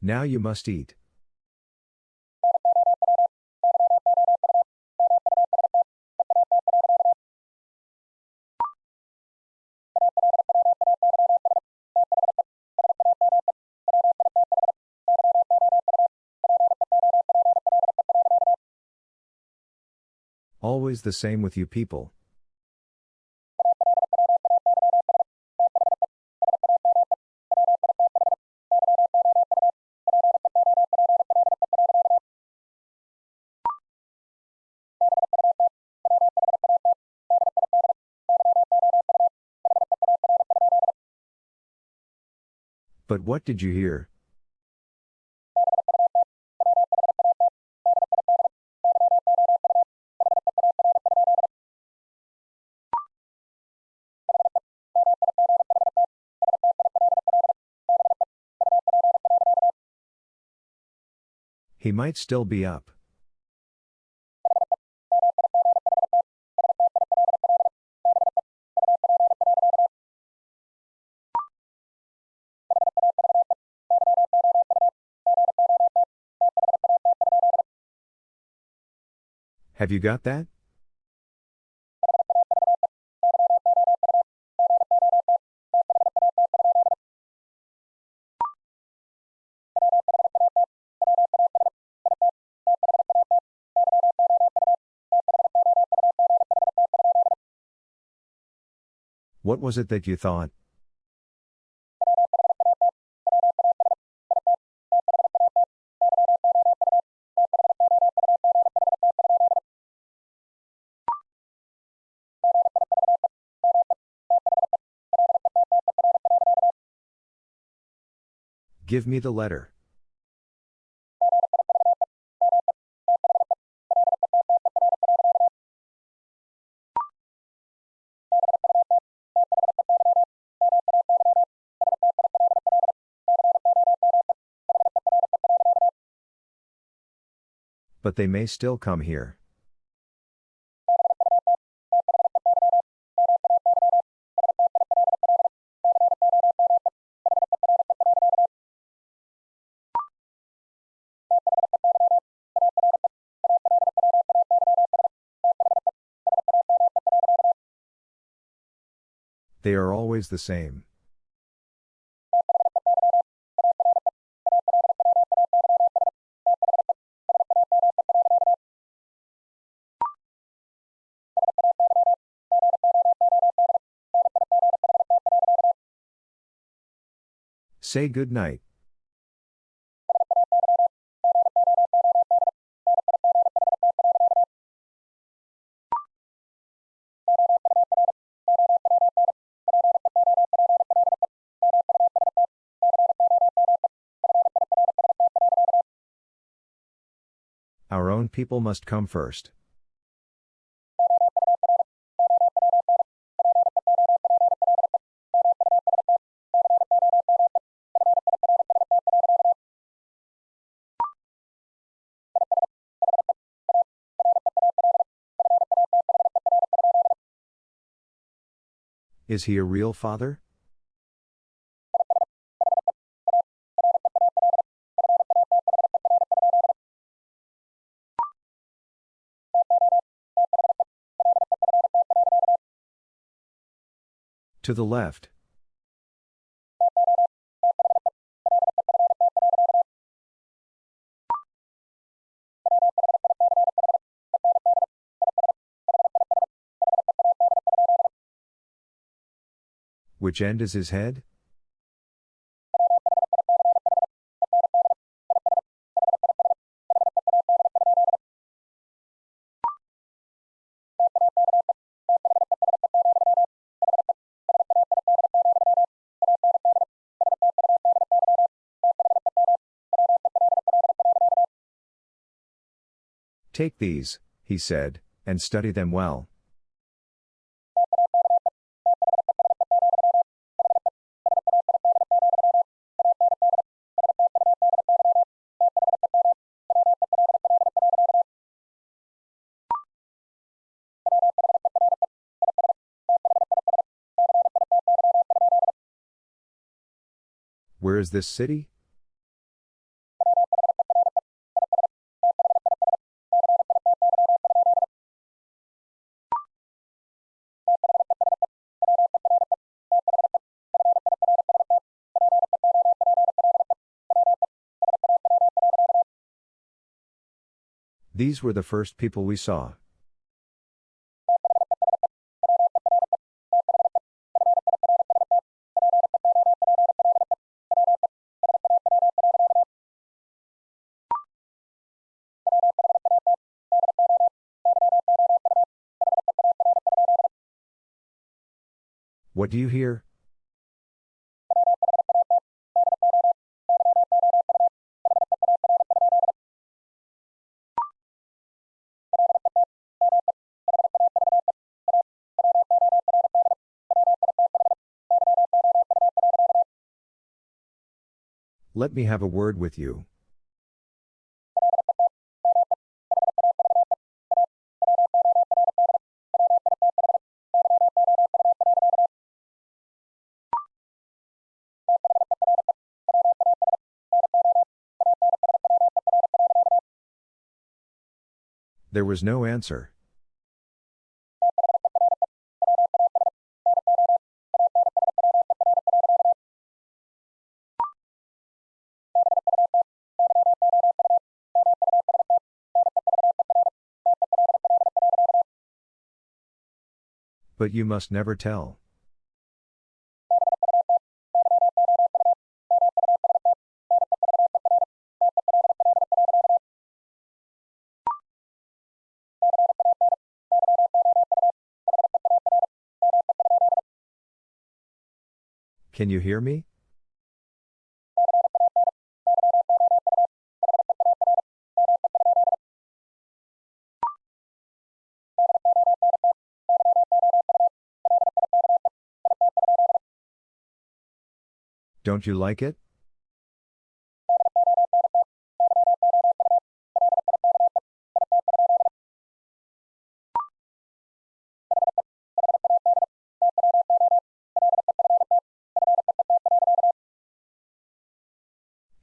Now you must eat. Always the same with you people. But what did you hear? He might still be up. Have you got that? What was it that you thought? Give me the letter. But they may still come here. They are always the same. Say good night. Our own people must come first. Is he a real father? To the left. Which end is his head? Take these, he said, and study them well. Is this city? These were the first people we saw. What do you hear? Let me have a word with you. There was no answer. But you must never tell. Can you hear me? Don't you like it?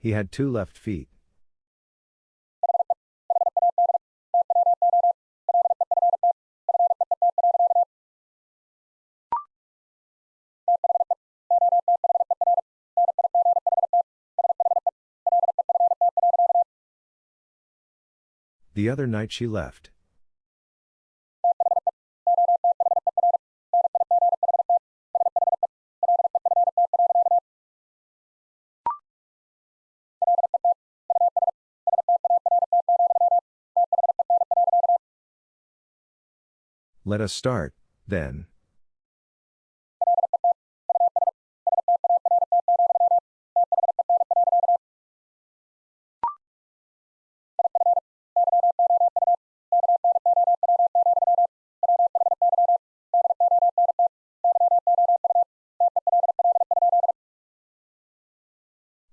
He had two left feet. The other night she left. Let us start, then.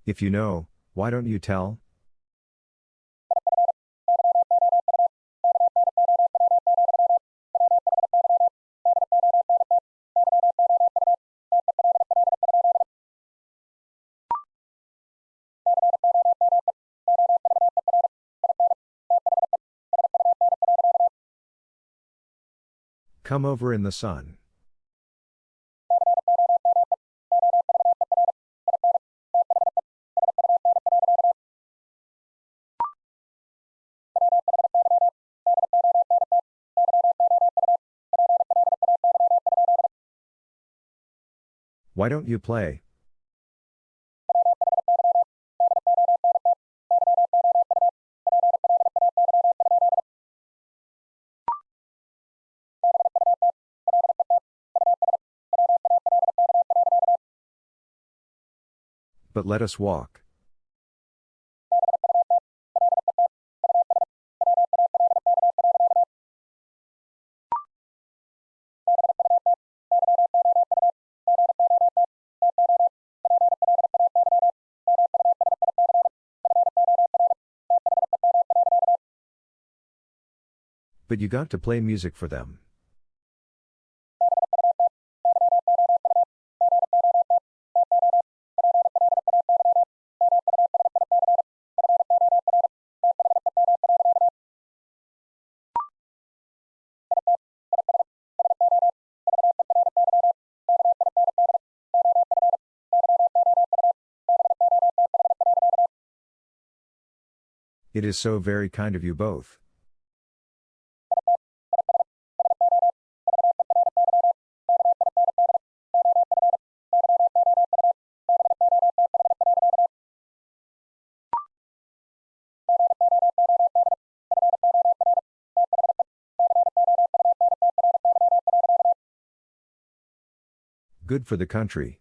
If you know, why don't you tell? Come over in the sun. Why don't you play? But let us walk. But you got to play music for them. It is so very kind of you both. Good for the country.